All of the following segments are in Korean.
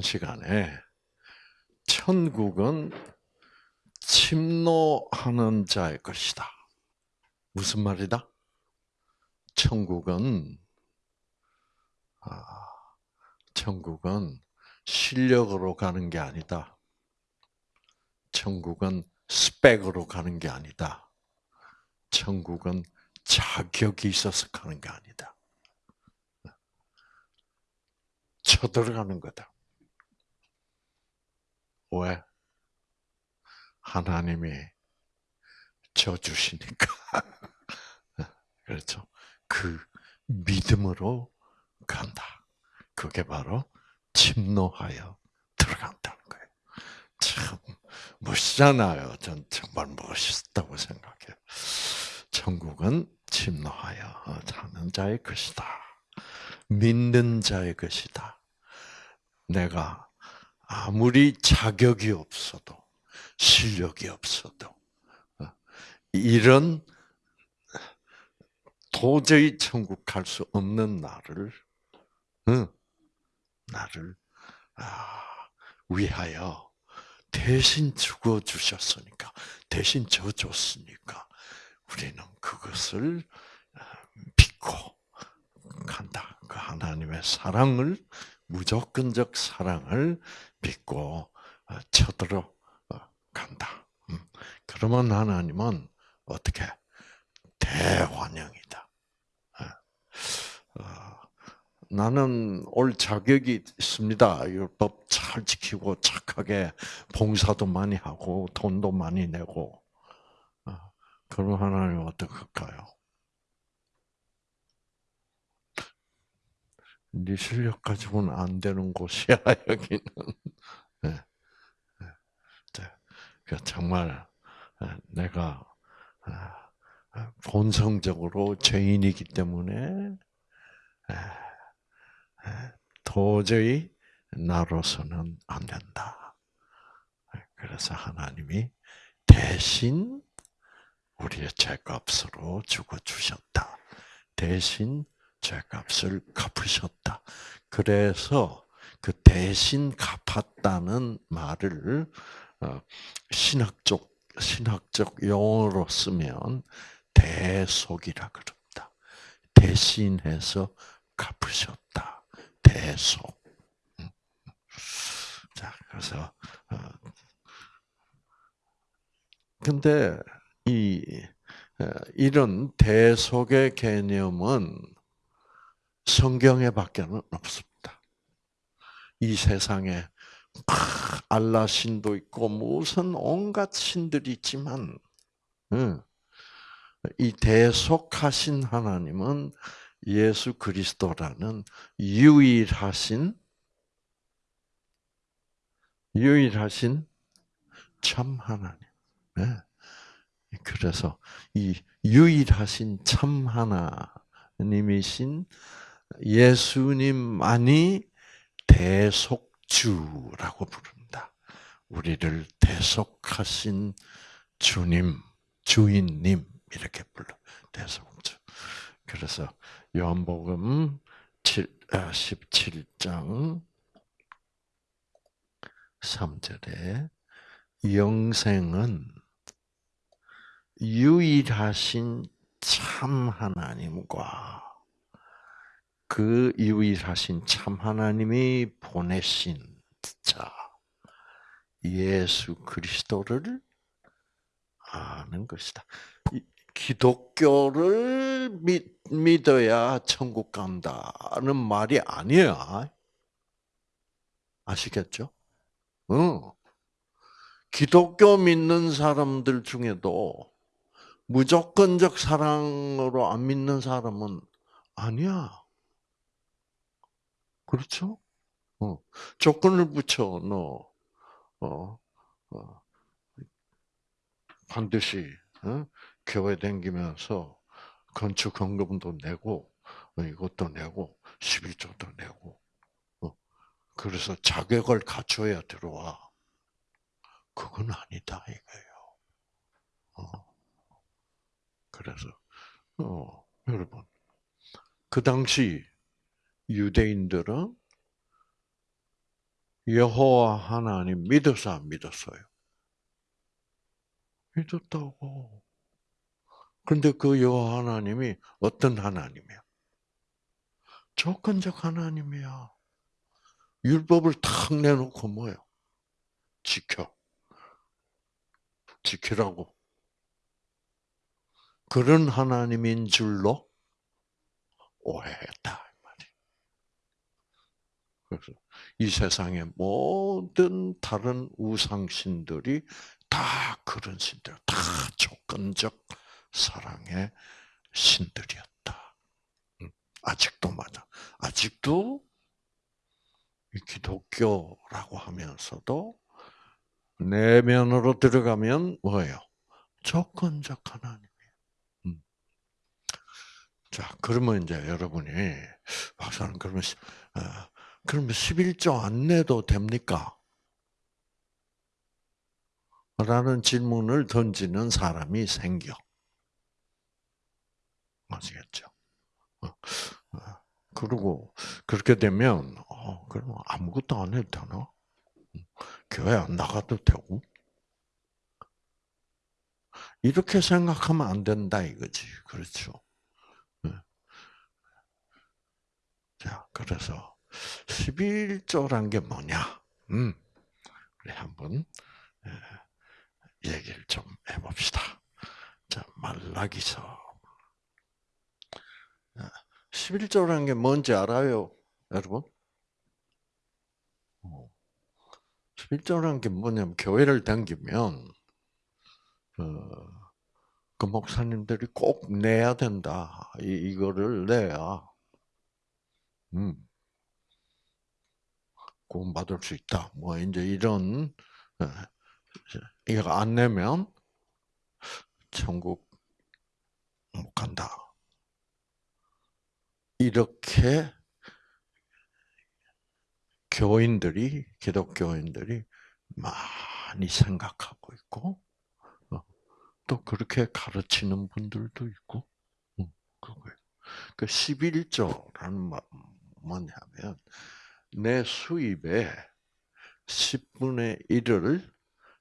지난 시간에 천국은 침노하는 자의 것이다. 무슨 말이다? 천국은 아, 천국은 실력으로 가는 게 아니다. 천국은 스펙으로 가는 게 아니다. 천국은 자격이 있어서 가는 게 아니다. 쳐들어가는 거다. 왜? 하나님이 져주시니까. 그렇죠. 그 믿음으로 간다. 그게 바로 침노하여 들어간다는 거예요. 참 멋있잖아요. 전 정말 멋있다고 생각해요. 천국은 침노하여 자는 자의 것이다. 믿는 자의 것이다. 내가 아무리 자격이 없어도 실력이 없어도 어, 이런 도저히 천국 갈 수 없는 나를 나를 아, 위하여 대신 죽어 주셨으니까 대신 져 줬으니까 우리는 그것을 아, 믿고 간다. 그 하나님의 사랑을 무조건적 사랑을 믿고 어, 쳐들어 어, 간다. 음. 그러면 하나님은 어떻게 대환영이다. 어, 나는 올 자격이 있습니다. 율법 잘 지키고 착하게 봉사도 많이 하고 돈도 많이 내고 그럼 하나님 어떡할까요? 네 실력 가지고는 안 되는 곳이야 여기는. 네. 네. 정말 내가 본성적으로 죄인이기 때문에 도저히 나로서는 안 된다. 그래서 하나님이 대신 우리의 죄값으로 죽어 주셨다. 대신 죄값을 갚으셨다. 그래서 그 대신 갚았다는 말을 어, 신학적 신학적 용어로 쓰면 대속이라 그럽니다. 대신해서 갚으셨다. 대속. 음. 자, 그래서 어, 근데 이 어, 이런 대속의 개념은 성경에 밖에는 없습니다. 이 세상에 알라 신도 있고 무슨 온갖 신들이 있지만 이 대속하신 하나님은 예수 그리스도라는 유일하신 유일하신 참 하나님. 네. 그래서 이 유일하신 참 하나님이신 예수님만이 대속주라고 부릅니다. 우리를 대속하신 주님, 주인님 이렇게 불러 대속주. 그래서 요한복음 17장 3절에 영생은 유일하신 참 하나님과 그 유일하신 참 하나님이 보내신 자 예수 그리스도를 아는 것이다. 기독교를 믿, 믿어야 천국 간다는 말이 아니야. 아시겠죠? 응. 기독교 믿는 사람들 중에도 무조건적 사랑으로 안 믿는 사람은 아니야. 그렇죠? 어. 조건을 붙여 너 어, 어. 반드시 어? 교회 다니면서 건축 헌금도 내고 어, 이것도 내고 11조도 내고 어. 그래서 자격을 갖춰야 들어와. 그건 아니다 이거예요. 어. 그래서 어, 여러분 그 당시 유대인들은 여호와 하나님 믿었어 안 믿었어요? 믿었다고. 그런데 그 여호와 하나님이 어떤 하나님이야? 조건적 하나님이야. 율법을 탁 내놓고 뭐요? 지켜. 지키라고. 그런 하나님인 줄로 오해했다. 그래서 이 세상의 모든 다른 우상신들이 다 그런 신들, 다 조건적 사랑의 신들이었다. 음, 아직도 맞아. 아직도 기독교라고 하면서도 내면으로 들어가면 뭐예요? 조건적 하나님. 음. 자, 그러면 이제 여러분이 박사는 그러면 어, 그러면 11조 안 내도 됩니까? 라는 질문을 던지는 사람이 생겨. 아시겠죠? 어, 어. 그리고 그렇게 되면 어, 그러면 아무것도 안 해도 되나? 교회 안 나가도 되고 이렇게 생각하면 안 된다 이거지, 그렇죠? 네. 자, 그래서 11조란 게 뭐냐? 음, 우리 한번 얘기를 좀 해봅시다. 자, 말라기서 11조라는 게 뭔지 알아요, 여러분? 11조라는 어. 게 뭐냐면 교회를 다니면 어, 그 목사님들이 꼭 내야 된다. 이, 이거를 내야 음, 구원받을 수 있다. 뭐 이제 이런 어, 이거 안 내면 천국 못 간다. 이렇게 교인들이 기독교인들이 많이 생각하고 있고 어, 또 그렇게 가르치는 분들도 있고 어, 그거예요. 그 11조라는 뭐냐면 내 수입의 10분의 1을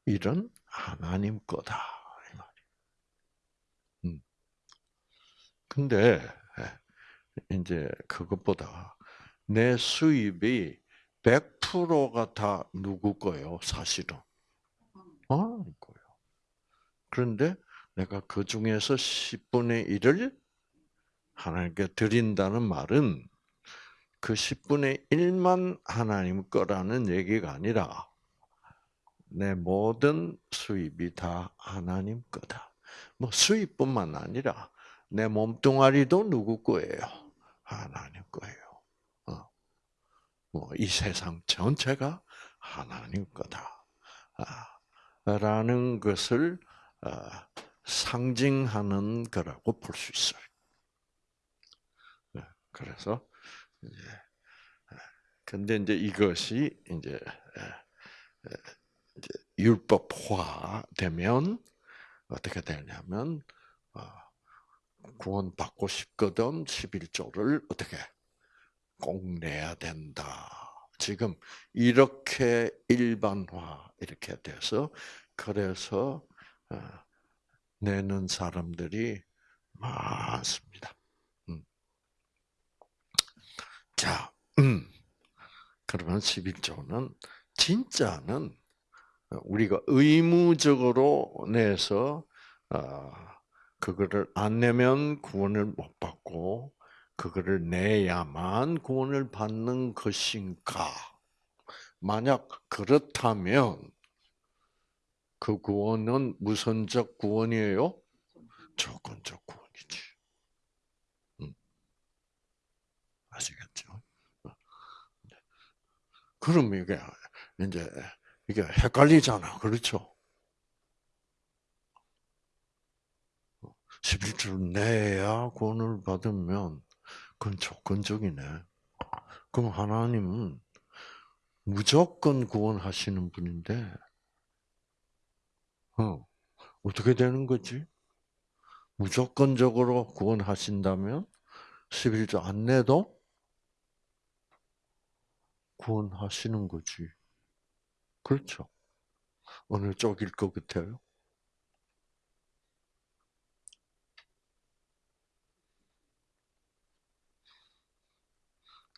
일은 하나님 거다 이 말이에요. 음. 근데 이제 그것보다 내 수입이 100%가 다 누구 거예요, 사실은? 하나님 어, 거예요. 그런데 내가 그 중에서 10분의 1을 하나님께 드린다는 말은 그 10분의 1만 하나님 거라는 얘기가 아니라 내 모든 수입이 다 하나님 거다. 뭐 수입뿐만 아니라 내 몸뚱아리도 누구 거예요? 하나님 거예요. 어. 뭐이 세상 전체가 하나님 거다. 아, 라는 것을 아, 상징하는 거라고 볼 수 있어요. 네, 그래서 근데 이제 이것이 이제 율법화 되면 어떻게 되냐면 구원 받고 싶거든 11조를 어떻게 꼭 내야 된다. 지금 이렇게 일반화 이렇게 돼서 그래서 어, 내는 사람들이 많습니다. 음. 자, 음. 그러면 11조는 진짜는 우리가 의무적으로 내서 어, 그거를 안 내면 구원을 못 받고 그거를 내야만 구원을 받는 것인가? 만약 그렇다면 그 구원은 무선적 구원이에요? 조건적 구원이지. 음. 아시겠죠? 그럼 이게 이제 이게 헷갈리잖아, 그렇죠? 11조를 내야 구원을 받으면 그건 조건적이네. 그럼 하나님은 무조건 구원하시는 분인데, 어, 어떻게 되는 거지? 무조건적으로 구원하신다면 11조 안 내도 구원하시는 거지. 그렇죠. 어느 쪽일 것 같아요?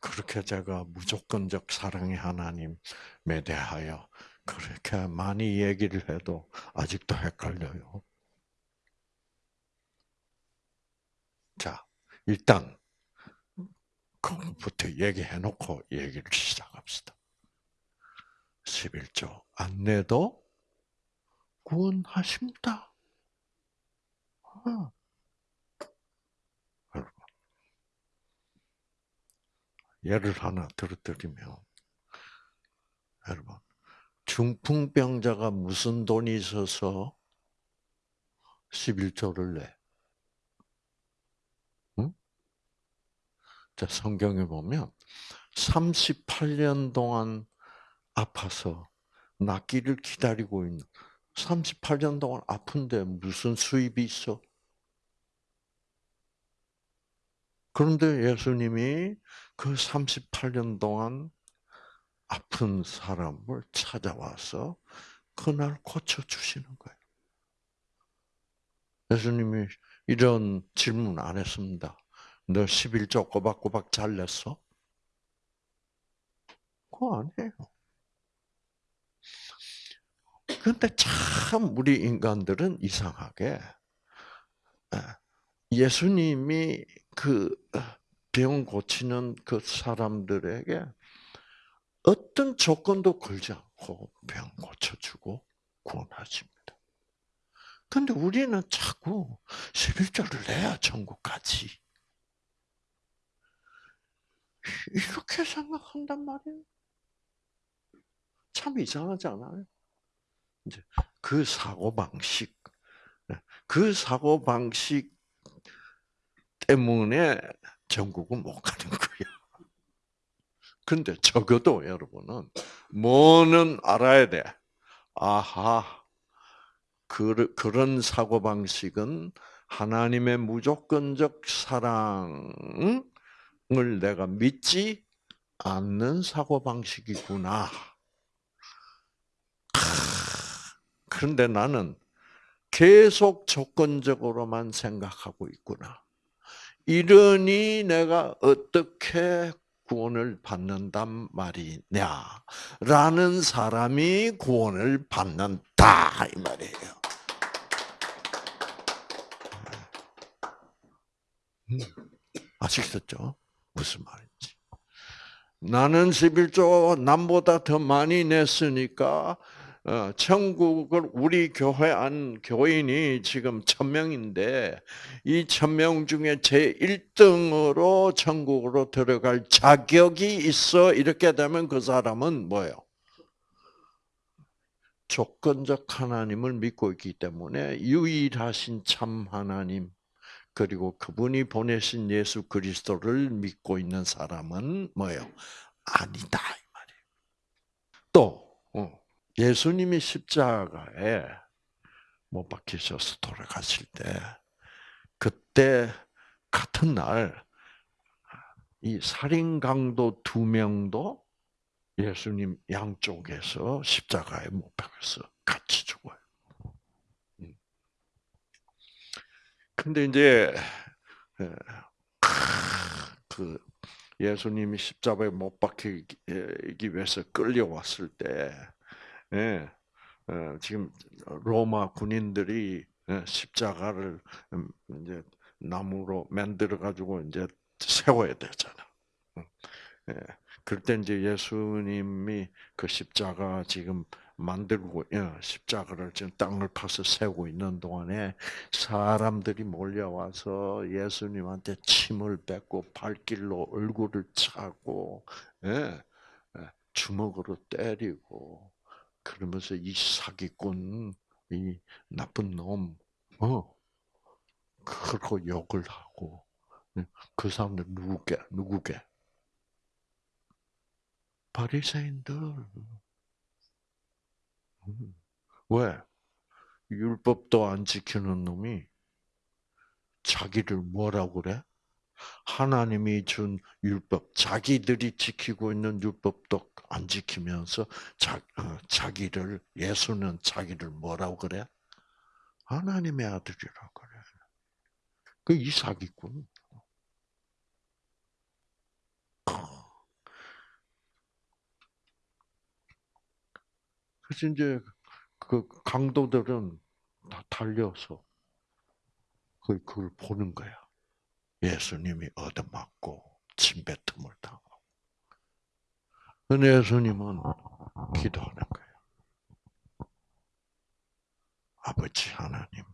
그렇게 제가 무조건적 사랑의 하나님에 대하여 그렇게 많이 얘기를 해도 아직도 헷갈려요. 자, 일단 그부터 얘기해놓고 얘기를 시작합시다. 11조 안내도 구원하십니다. 아. 여러분, 예를 하나 들어드리면, 여러분, 중풍병자가 무슨 돈이 있어서 11조를 내? 자, 성경에 보면 38년 동안 아파서 낫기를 기다리고 있는 38년 동안 아픈데 무슨 수입이 있어? 그런데 예수님이 그 38년 동안 아픈 사람을 찾아와서 그날 고쳐주시는 거예요. 예수님이 이런 질문 안 했습니다. 너 11조 꼬박꼬박 잘 냈어? 그거 아니에요. 근데 참 우리 인간들은 이상하게 예수님이 그 병 고치는 그 사람들에게 어떤 조건도 걸지 않고 병 고쳐주고 구원하십니다. 근데 우리는 자꾸 11조를 내야 천국 가지. 이렇게 생각한단 말이에요. 참 이상하지 않아요? 이제 그 사고 방식, 그 사고 방식 때문에 전국은 못 가는 거예요. 근데 적어도 여러분은 뭐는 알아야 돼. 아하, 그, 그런 사고 방식은 하나님의 무조건적 사랑 을 내가 믿지 않는 사고 방식이구나. 그런데 나는 계속 조건적으로만 생각하고 있구나. 이러니 내가 어떻게 구원을 받는단 말이냐 라는 사람이 구원을 받는다 이 말이에요. 음, 아시겠죠? 무슨 말인지. 나는 11조 남보다 더 많이 냈으니까 어, 천국을 우리 교회 안 교인이 지금 천 명인데 이 천 명 중에 제 1등으로 천국으로 들어갈 자격이 있어 이렇게 되면 그 사람은 뭐예요? 조건적 하나님을 믿고 있기 때문에 유일하신 참 하나님 그리고 그분이 보내신 예수 그리스도를 믿고 있는 사람은 뭐예요? 아니다 이 말이에요. 또 어. 예수님이 십자가에 못 박히셔서 돌아가실 때, 그때 같은 날, 이 살인 강도 두 명도 예수님 양쪽에서 십자가에 못 박혀서 같이 죽어요. 음. 근데 이제 그 예수님이 십자가에 못 박히기 위해서 끌려왔을 때 예, 어, 지금 로마 군인들이 예, 십자가를 음, 이제 나무로 만들어 가지고 이제 세워야 되잖아. 예, 그럴 때 이제 예수님이 그 십자가 지금 만들고 십자가를 지금 땅을 파서 세우고 있는 동안에 사람들이 몰려와서 예수님한테 침을 뱉고 발길로 얼굴을 차고 주먹으로 때리고 그러면서 이 사기꾼, 이 나쁜 놈, 어, 그렇고 욕을 하고, 그 사람들 누구게, 누구게? 바리새인들. 음. 왜? 율법도 안 지키는 놈이 자기를 뭐라고 그래? 하나님이 준 율법, 자기들이 지키고 있는 율법도 안 지키면서 자, 어, 자기를 예수는 자기를 뭐라고 그래? 하나님의 아들이라고 그래. 그 이삭이군. 그래서 이제 그 강도들은 다 달려서 그 그걸 보는 거야. 예수님이 얻어맞고 침뱉음을 당하고. 근데 예수님은 기도하는 거예요. 아버지 하나님,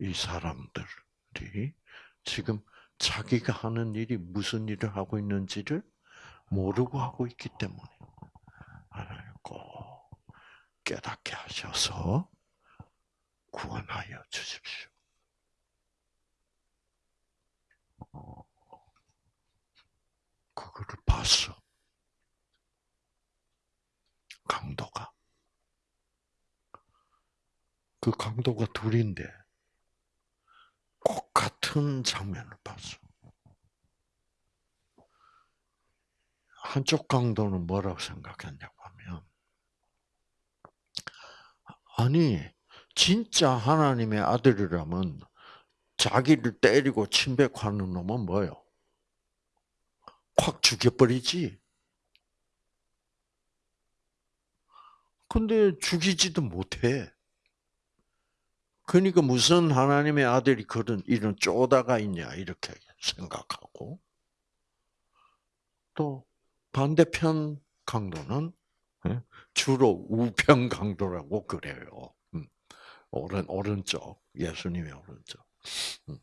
이 사람들이 지금 자기가 하는 일이 무슨 일을 하고 있는지를 모르고 하고 있기 때문에 하나님 꼭 깨닫게 하셔서 구원하여 주십시오. 그거를 봤어. 강도가. 그 강도가 둘인데 똑같은 장면을 봤어. 한쪽 강도는 뭐라고 생각했냐고 하면, 아니, 진짜 하나님의 아들이라면 자기를 때리고 침뱉하는 놈은 뭐요? 확 죽여버리지. 근데 죽이지도 못해. 그러니까 무슨 하나님의 아들이 그런 이런 쪼다가 있냐 이렇게 생각하고 또 반대편 강도는 예, 주로 우편 강도라고 그래요. 음, 오른 오른쪽 예수님의 오른쪽. 음,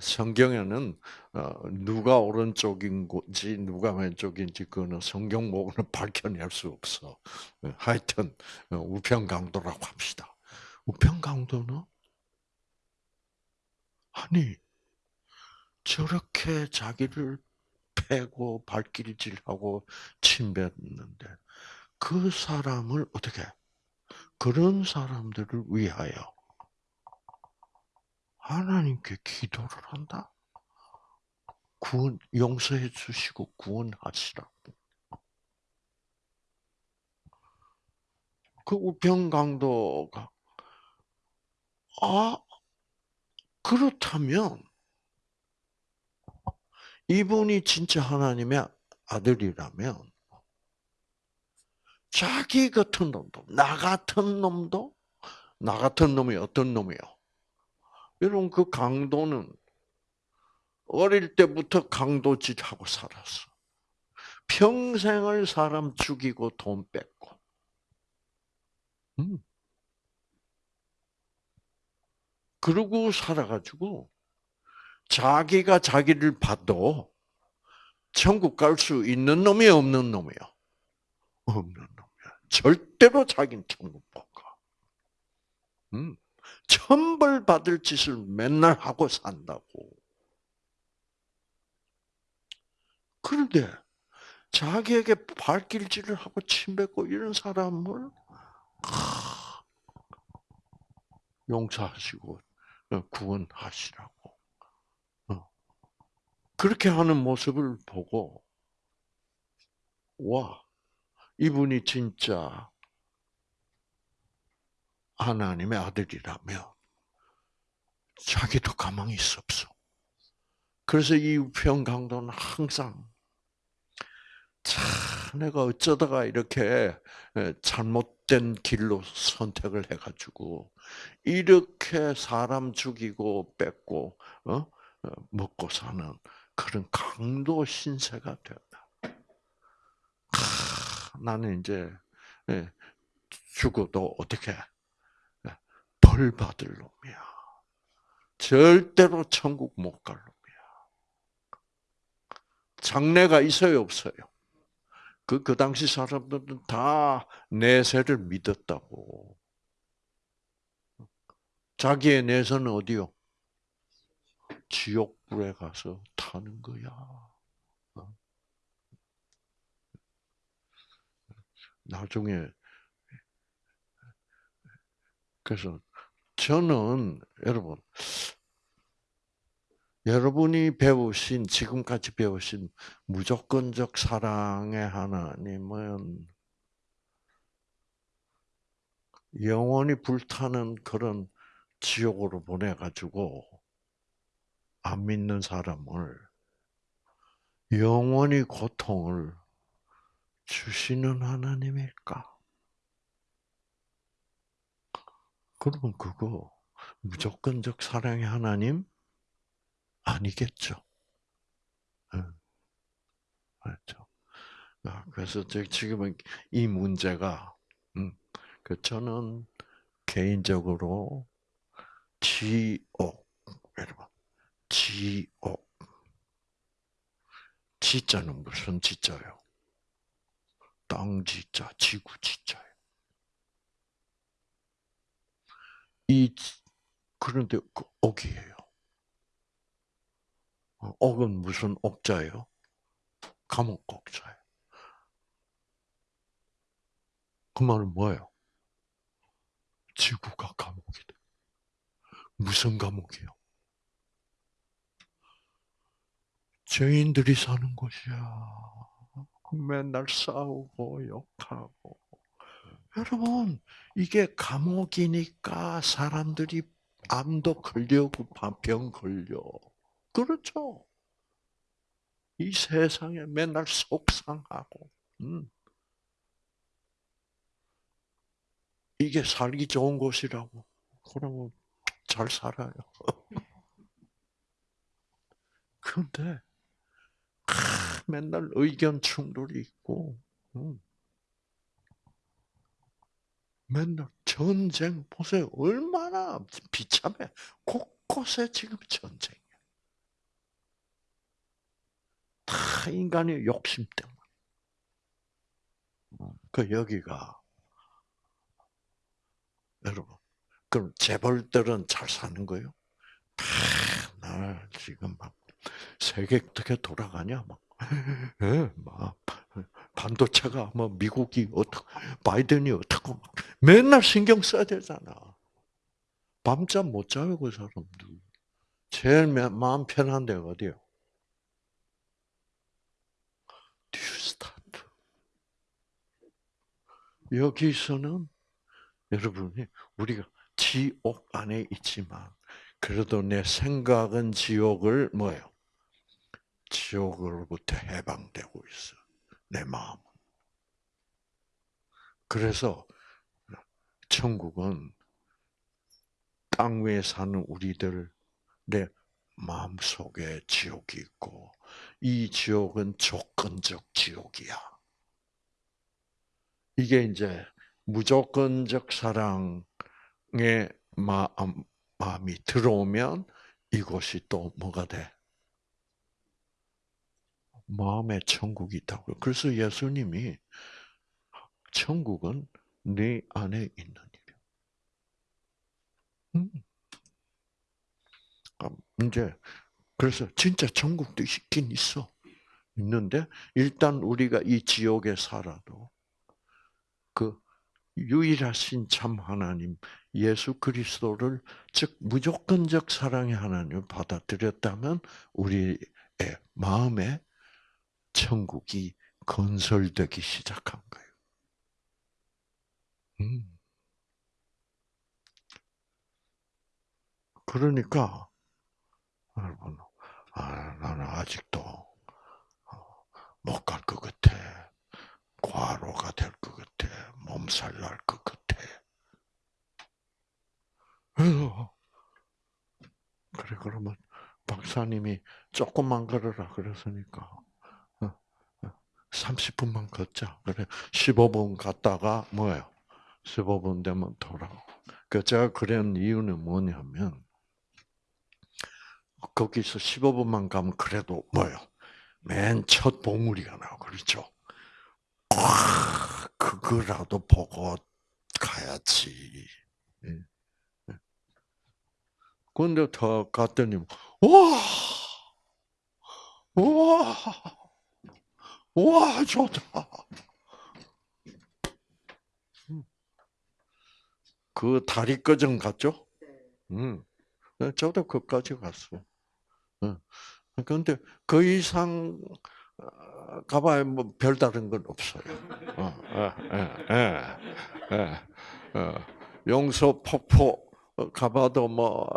성경에는 어, 누가 오른쪽인 지 누가 왼쪽인지 그거는 성경 목은 밝혀낼 수 없어. 예, 하여튼 어, 우편 강도라고 합시다. 우편 강도는 아니 저렇게 자기를 패고 발길질하고 침뱉는데 그 사람을 어떻게 그런 사람들을 위하여 하나님께 기도를 한다. 구원 용서해 주시고 구원하시라고. 그 우편 강도가 아 그렇다면 이분이 진짜 하나님의 아들이라면 자기 같은 놈도 나 같은 놈도 나 같은 놈이 어떤 놈이요? 여러분 그 강도는 어릴 때부터 강도짓 하고 살았어. 평생을 사람 죽이고 돈 뺏고. 음. 그러고 살아가지고 자기가 자기를 봐도 천국 갈 수 있는 놈이 없는 놈이요. 없는 놈이야. 절대로 자기는 천국 못 가. 음. 천벌 받을 짓을 맨날 하고 산다고. 그런데 자기에게 발길질을 하고 침뱉고 이런 사람을 용서하시고 어, 구원하시라고. 어. 그렇게 하는 모습을 보고 와 이분이 진짜 하나님의 아들이라면 자기도 가망이 있어 없어. 그래서 이 우편 강도는 항상 참 내가 어쩌다가 이렇게 잘못된 길로 선택을 해가지고 이렇게 사람 죽이고 뺏고 어? 어 먹고 사는 그런 강도 신세가 되었다. 나는 이제 죽어도 어떻게 벌 받을 놈이야. 절대로 천국 못 갈 놈이야. 장래가 있어요, 없어요? 그, 그 당시 사람들은 다 내세를 믿었다고. 자기의 내세는 어디요? 지옥불에 가서 타는 거야. 나중에. 그래서 저는 여러분 여러분이 배우신 지금까지 배우신 무조건적 사랑의 하나님은 영원히 불타는 그런 지옥으로 보내가지고 안 믿는 사람을 영원히 고통을 주시는 하나님일까? 그러면 그거 무조건적 사랑의 하나님 아니겠죠. 맞죠. 아, 그래서 지금은 이 문제가, 음, 그 저는 개인적으로 지옥, 여러분, 지옥. 지자는 무슨 지자요? 땅 지자, 지구 지자요. 이 그런데 그 옥이에요. 어, 옥은 무슨 옥자예요? 감옥 옥자예요. 그 말은 뭐예요? 지구가 감옥이다. 무슨 감옥이요? 죄인들이 사는 곳이야. 맨날 싸우고 욕하고. 여러분, 이게 감옥이니까 사람들이 암도 걸려고 병 걸려. 그렇죠? 이 세상에 맨날 속상하고, 음. 이게 살기 좋은 곳이라고. 그러면 잘 살아요. 그런데 맨날 의견 충돌이 있고, 음. 맨날 전쟁 보세요. 얼마나 비참해. 곳곳에 지금 전쟁이야. 다 인간의 욕심 때문에. 그 여기가 여러분, 그럼 재벌들은 잘 사는 거요? 날 지금 막 세계 어떻게 돌아가냐 막, 예, 막 반도체가 뭐 미국이 어떻고 바이든이 어떻고 맨날 신경 써야 되잖아. 밤잠 못 자요 그 사람들. 제일 마음 편한 데가 어디요? 뉴스타트. 여기서는 여러분이 우리가 지옥 안에 있지만 그래도 내 생각은 지옥을 뭐예요? 지옥으로부터 해방되고 있어. 내 마음은. 그래서 천국은 땅 위에 사는 우리들 내 마음 속에 지옥이 있고 이 지옥은 조건적 지옥이야. 이게 이제 무조건적 사랑의 마음, 마음이 들어오면 이곳이 또 뭐가 돼? 마음의 천국이 있다고요. 그래서 예수님이 천국은 네 안에 있는 일이야. 음. 아, 이제 그래서 진짜 천국도 있긴 있어. 있는데 일단 우리가 이 지옥에 살아도 그 유일하신 참 하나님 예수 그리스도를 즉 무조건적 사랑의 하나님을 받아들였다면 우리의 마음에 천국이 건설되기 시작한 거예요. 음. 그러니까 여러분, 아, 나는 아직도 어, 못갈 것 같아. 과로가 될 것 같아. 몸살 날 것 같아. 그래 그러면 박사님이 조금만 걸어라 그랬으니까 30분만 어, 어, 걷자. 그래 15분 갔다가 뭐예요? 15분 되면 돌아오고. 그 제가 그런 이유는 뭐냐면 거기서 15분만 가면 그래도 뭐요? 맨 첫 봉우리가 나고 그렇죠. 아, 그거라도 보고 가야지. 예. 예. 근데 더 갔더니 와, 와, 와 좋다. 그 다리 꺼정 갔죠? 음. 저도 그까지 갔어요. 그런데 그 이상 어, 가봐야 뭐 별다른 건 없어요. 어, 예, 예, 예, 어, 용서 폭포 가봐도 뭐,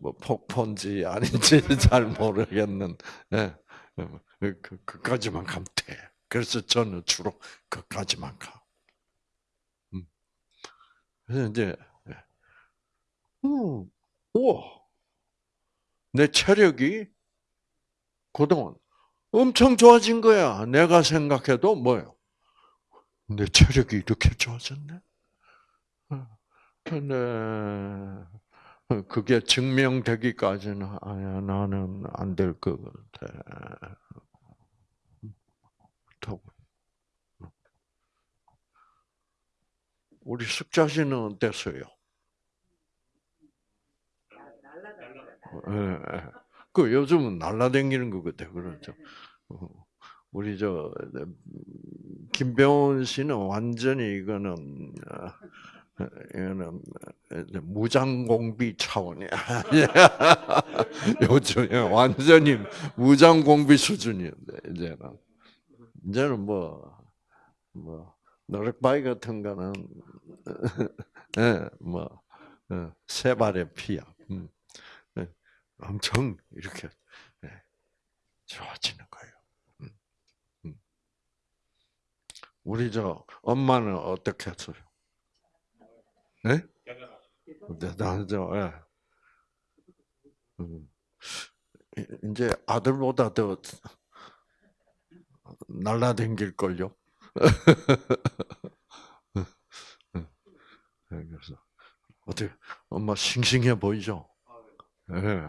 뭐 폭포인지 아닌지 잘 모르겠는. 예, 그, 그까지만 가면 돼. 그래서 저는 주로 그까지만 가. 음. 그래서 이제, 음, 우와, 내 체력이 그동안 엄청 좋아진 거야. 내가 생각해도 뭐요? 내 체력이 이렇게 좋아졌네. 근데 그게 증명되기까지는 아야 나는 안 될 것 같아. 우리 숙자 씨는 어땠어요? 예, 예. 그 요즘은 것 같아 그렇죠. 어, 우리 저 김병훈 씨는 완전히 이거는 어, 이거는 무장공비 차원이야. 요즘 완전히 무장공비 수준인데 이제는 이제는 뭐 뭐 노력바위 같은 거는 예, 뭐세 어, 발의 피야. 음. 예, 엄청 이렇게 예, 좋아지는 거예요. 음, 음. 우리 저 엄마는 어떻게 했어요? 네? 대단하죠. 예. 음. 이제 아들보다 더 날라댕길 걸요? 그래서 어떻게 엄마 싱싱해 보이죠? 예, 네.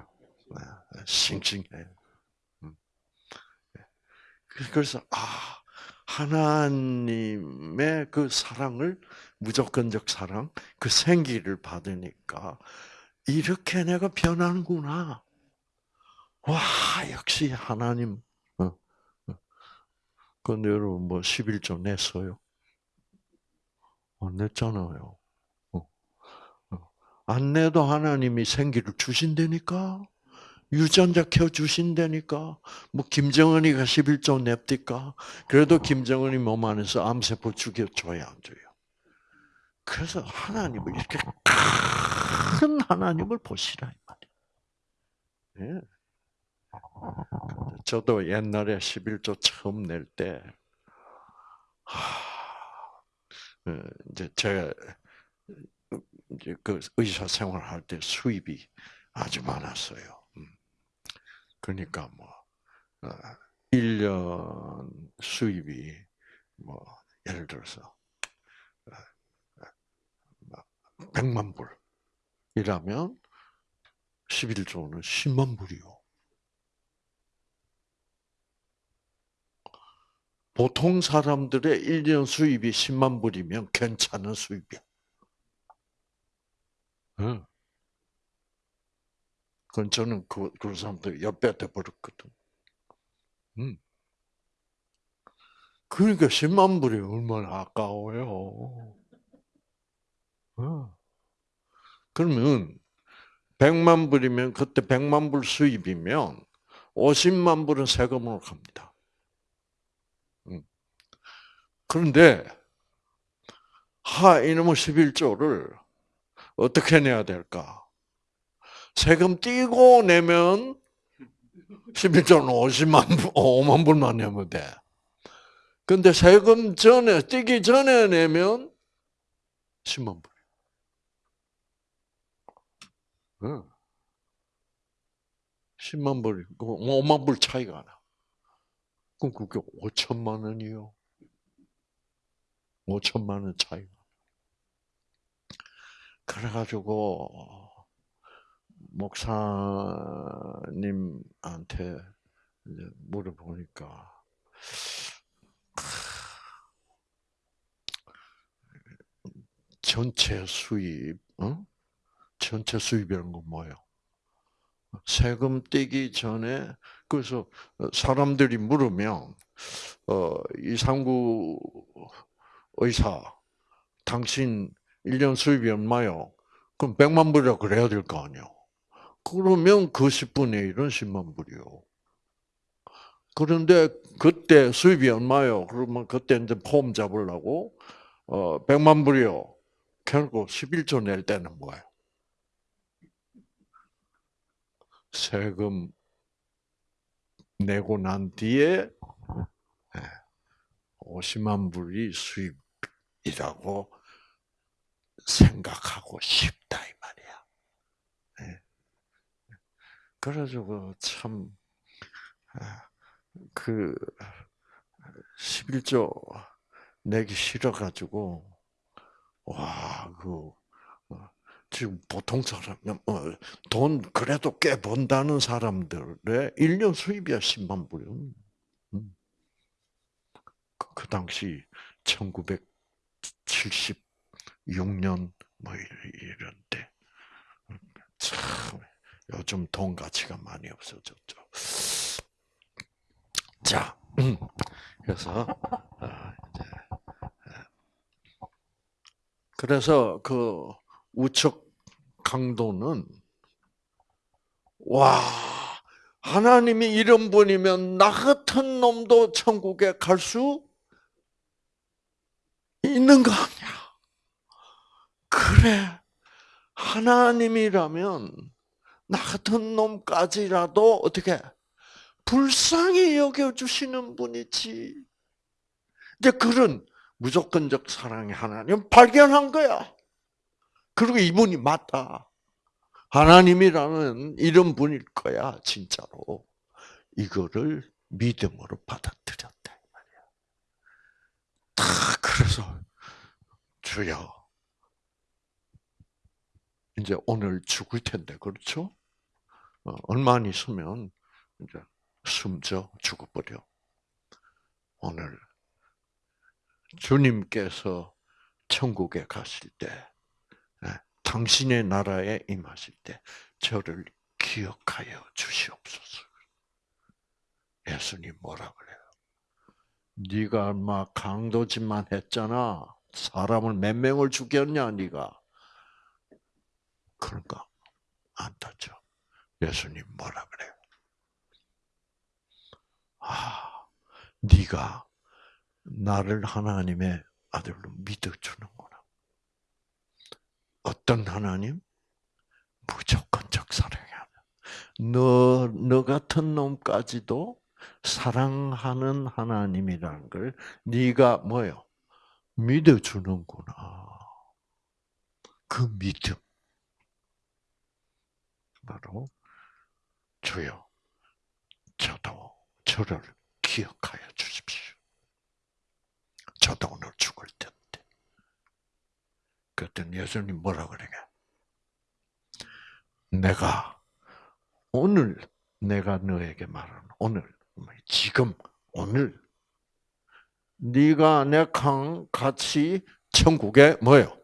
싱싱해. 음. 그래서 아 하나님의 그 사랑을 무조건적 사랑, 그 생기를 받으니까 이렇게 내가 변하는구나. 와 역시 하나님 근데 여러분 뭐 11조 냈어요? 어, 냈잖아요. 어. 어. 안 내도 하나님이 생기를 주신다니까? 유전자 켜 주신다니까? 뭐 김정은이가 11조 냅니까? 그래도 김정은이 몸 안에서 암세포 죽여줘야 안 줘요. 그래서 하나님을 이렇게 큰 하나님을 보시라 이 말이에요. 예. 저도 옛날에 11조 처음 낼 때, 어, 이제 제가 이제 그 의사 생활할 때 수입이 아주 많았어요. 음. 그러니까 뭐, 1년 어, 수입이 뭐, 예를 들어서, 100만 불이라면 11조는 10만 불이요. 보통 사람들의 1년 수입이 10만 불이면 괜찮은 수입이야. 응. 그건 저는 그, 그런 사람들 옆에 돼버렸거든. 응. 그러니까 10만 불이 얼마나 아까워요. 응. 그러면 100만 불이면 그때 100만 불 수입이면 50만 불은 세금으로 갑니다. 그런데 하 이놈의 11조를 어떻게 내야 될까? 세금 띄고 내면 11조는 50만, 5만 불만 내면 돼. 근데 세금 전에, 띄기 전에 내면 10만 불. 응. 10만 불, 5만 불 차이가 나. 그럼 그게 5천만 원이요. 5천만 원 차이가. 그래가지고 목사님한테 물어보니까 전체 수입, 어? 전체 수입이라는 건 뭐예요? 세금 떼기 전에 그래서 사람들이 물으면 어, 이상구 의사, 당신 1년 수입이 얼마요? 그럼 100만 불이라 그래야 될 거 아니요. 그러면 그 10분의 1은 10만 불이요. 그런데 그때 수입이 얼마요? 그러면 그때 이제 폼 잡으려고 어 100만 불이요. 결국 11조 낼 때는 뭐예요? 세금 내고 난 뒤에 50만 불이 수입이라고 생각하고 싶다 이 말이야. 네. 그래가지고 참, 아, 그, 11조 내기 싫어가지고, 와, 그, 어, 지금 보통 사람, 어, 돈 그래도 꽤 번다는 사람들의 1년 수입이야, 10만 불이요. 음. 그, 그 당시 1976년 뭐 이런 때. 참, 요즘 돈 가치가 많이 없어졌죠. 자, 그래서, 아, 이제, 그래서 그 우측 강도는, 와, 하나님이 이런 분이면 나 같은 놈도 천국에 갈 수 있는 거 아니야. 그래. 하나님이라면 나 같은 놈까지라도 어떻게 불쌍히 여겨주시는 분이지. 이제 그런 무조건적 사랑의 하나님 발견한 거야. 그리고 이분이 맞다. 하나님이라는 이런 분일 거야, 진짜로. 이거를 믿음으로 받아들였다. 다 그래서 주여 이제 오늘 죽을 텐데 그렇죠? 어, 얼마 안 있으면 이제 숨져 죽어버려. 오늘 주님께서 천국에 가실 때, 예, 당신의 나라에 임하실 때 저를 기억하여 주시옵소서. 예수님 뭐라 그래요? 네가 막 강도짓만 했잖아. 사람을 몇 명을 죽였냐, 네가? 그러니까 안 타죠. 예수님 뭐라 그래요? 아, 네가 나를 하나님의 아들로 믿어주는구나. 어떤 하나님? 무조건적 사랑이야. 너, 너 같은 놈까지도 사랑하는 하나님이라는 걸 네가 뭐요? 믿어주는구나. 그 믿음. 바로 주여, 저도 저를 기억하여 주십시오. 저도 오늘 죽을 텐데. 그랬더니 예수님 뭐라 그러냐? 내가 오늘 내가 너에게 말하는 오늘 지금 오늘 네가 내랑 같이 천국에 뭐요?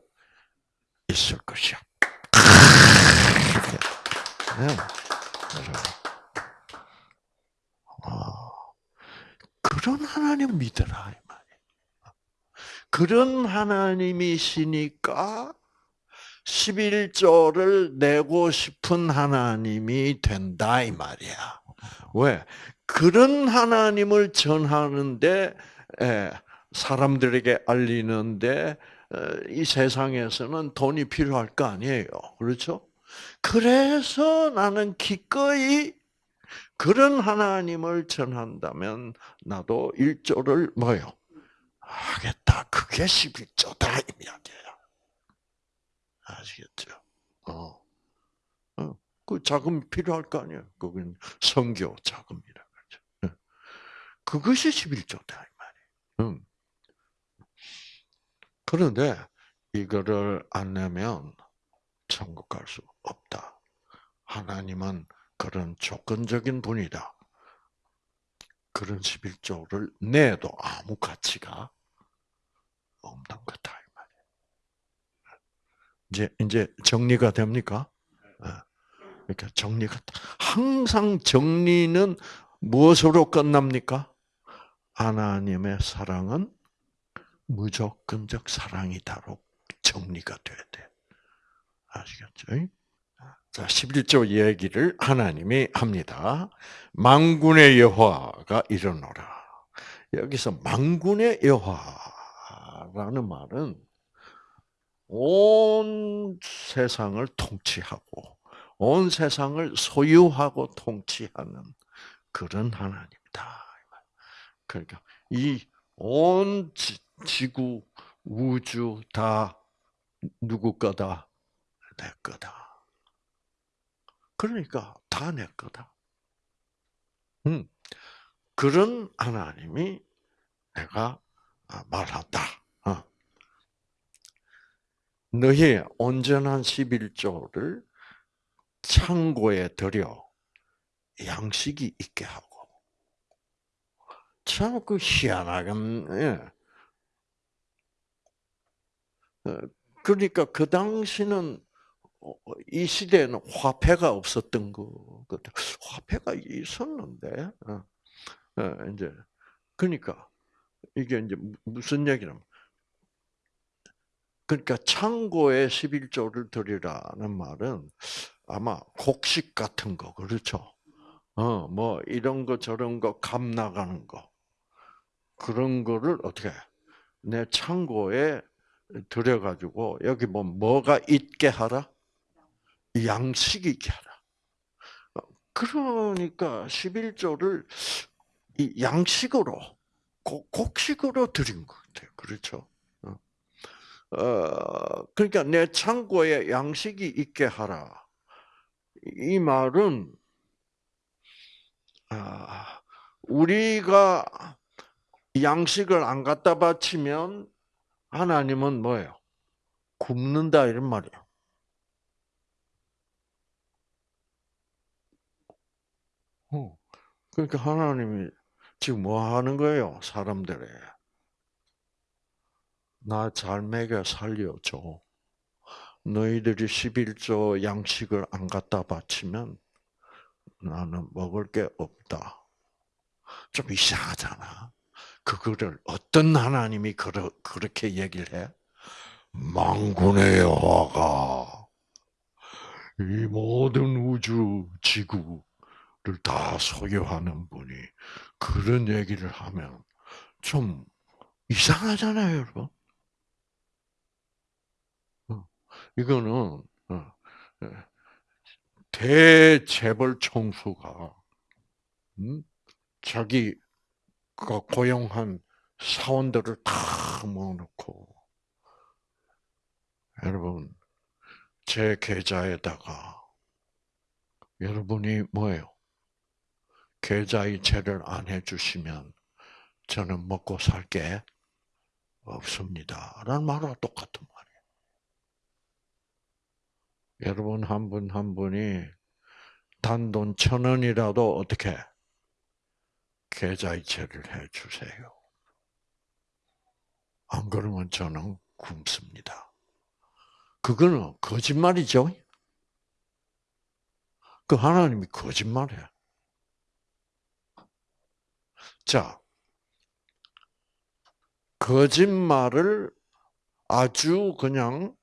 있을 것이야. 네. 아, 그런 하나님 믿어라. 그런 하나님이시니까 11조를 내고 싶은 하나님이 된다 이 말이야. 왜? 그런 하나님을 전하는데 사람들에게 알리는데 이 세상에서는 돈이 필요할 거 아니에요. 그렇죠? 그래서 나는 기꺼이 그런 하나님을 전한다면 나도 일조를 뭐요? 하겠다. 그게 11조다 이 이야기예요. 아시겠죠? 어. 어. 그 자금 필요할 거 아니에요. 그건 성교 자금이라 그러죠. 그것이 11조다 이 말이에요. 응. 그런데 이거를 안 내면 천국 갈 수 없다. 하나님은 그런 조건적인 분이다. 그런 11조를 내도 아무 가치가 없는 거다. 이제, 이제 정리가 됩니까? 그러니까 정리가, 항상 정리는 무엇으로 끝납니까? 하나님의 사랑은 무조건적 사랑이다로 정리가 돼야 돼. 아시겠죠? 자, 11조 얘기를 하나님이 합니다. 망군의 여호와가 이르노라. 여기서 망군의 여호와라는 말은 온 세상을 통치하고 온 세상을 소유하고 통치하는 그런 하나님이다. 그러니까 이 온 지구, 우주 다 누구 거다? 내 거다. 그러니까 다 내 거다. 음, 그런 하나님이 내가 말한다. 어. 너희 온전한 11조를 창고에 들여 양식이 있게 하고 참 그 희한하게 예. 어, 그러니까 그 당시는 어, 이 시대에는 화폐가 없었던 거거든. 화폐가 있었는데, 어, 이제 그러니까 이게 이제 무슨 얘기냐면, 그러니까 창고에 11조를 드리라는 말은 아마 곡식 같은 거 그렇죠. 어, 뭐 이런 거 저런 거 값 나가는 거 그런 거를 어떻게 내 창고에 들여가지고 여기 뭐 뭐가 있게 하라? 양식이 있게 하라. 그러니까 11조를 이 양식으로 곡식으로 드린 것 같아요. 그렇죠? 어, 어 그러니까 내 창고에 양식이 있게 하라. 이 말은 아, 우리가 양식을 안 갖다 바치면 하나님은 뭐예요? 굶는다 이런 말이에요. 그러니까 하나님이 지금 뭐 하는 거예요? 사람들에. 나 잘 먹여 살려줘. 너희들이 11조 양식을 안 갖다 바치면 나는 먹을 게 없다. 좀 이상하잖아. 그거를 어떤 하나님이 그러, 그렇게 얘기를 해? 망군의 여호와가 이 모든 우주 지구 를다 소유하는 분이 그런 얘기를 하면 좀 이상하잖아요, 여러분. 어, 이거는 어, 예, 대재벌 총수가 음? 자기 그 고용한 사원들을 다 모아놓고 여러분 제 계좌에다가 여러분이 뭐예요? 계좌이체를 안 해주시면 저는 먹고 살 게 없습니다. 라는 말과 똑같은 말이에요. 여러분 한 분한 한 분이 단돈 천 원이라도 어떻게 계좌이체를 해 주세요. 안 그러면 저는 굶습니다. 그거는 거짓말이죠. 그 하나님이 거짓말이야. 자, 거짓말을 아주 그냥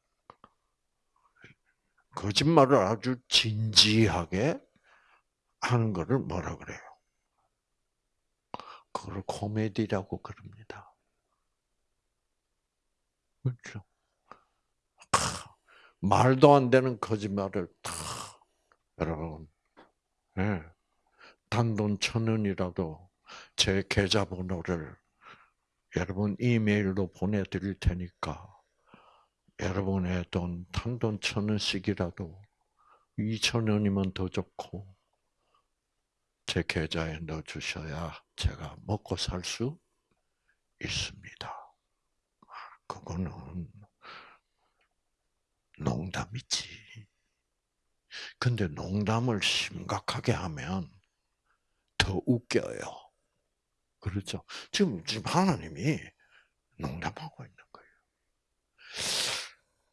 거짓말을 아주 진지하게 하는 것을 뭐라 그래요? 그걸 코미디라고 그럽니다. 그렇죠? 말도 안 되는 거짓말을 다 여러분, 네. 단돈 천 원이라도 제 계좌번호를 여러분 이메일로 보내드릴 테니까 여러분의 돈 단돈 천 원씩이라도 이천 원이면 더 좋고 제 계좌에 넣어 주셔야 제가 먹고 살 수 있습니다. 그거는 농담이지. 근데 농담을 심각하게 하면 더 웃겨요. 그렇죠? 지금, 지금 하나님이 농담하고 있는 거예요.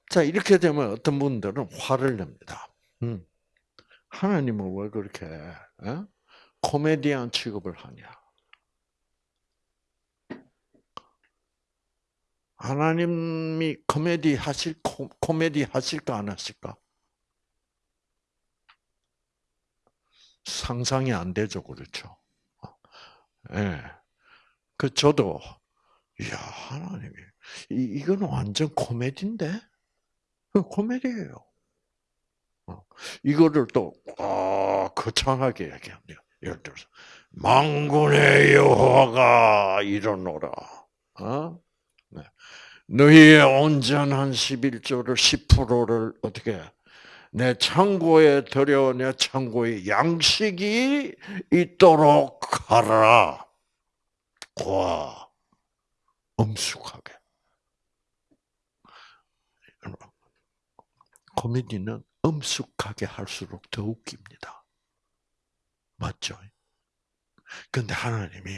자, 이렇게 되면 어떤 분들은 화를 냅니다. 음. 하나님은 왜 그렇게, 어? 코미디언 취급을 하냐. 하나님이 코미디 하실, 코미디 하실까, 안 하실까? 상상이 안 되죠, 그렇죠? 예. 그 저도 이야 하나님이 이 이거는 완전 코미디인데 그 코미디예요. 어. 이거를 또 아, 거창하게 얘기합니다. 예를 들어서 망군의 여호와가 이러노라. 어? 네. 너희의 온전한 11조를 10%를 어떻게 내 창고에 들여 내 창고에 양식이 있도록 하라. 와, 엄숙하게. 코미디는 엄숙하게 할수록 더 웃깁니다. 맞죠? 근데 하나님이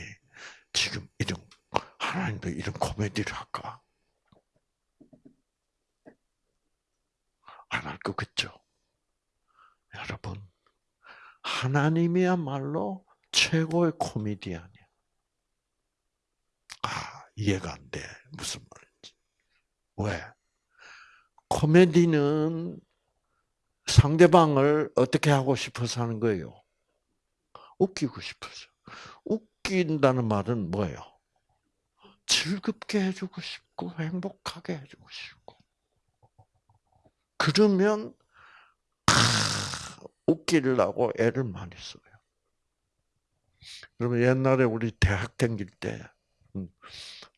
지금 이런, 하나님도 이런 코미디를 할까? 안할것 같죠? 여러분, 하나님이야말로 최고의 코미디언이야. 아, 이해가 안 돼. 무슨 말인지. 왜? 코미디는 상대방을 어떻게 하고 싶어서 하는 거예요? 웃기고 싶어서. 웃긴다는 말은 뭐예요? 즐겁게 해주고 싶고, 행복하게 해주고 싶고. 그러면, 웃기려고 애를 많이 써요. 그러면 옛날에 우리 대학 다닐 때, 음,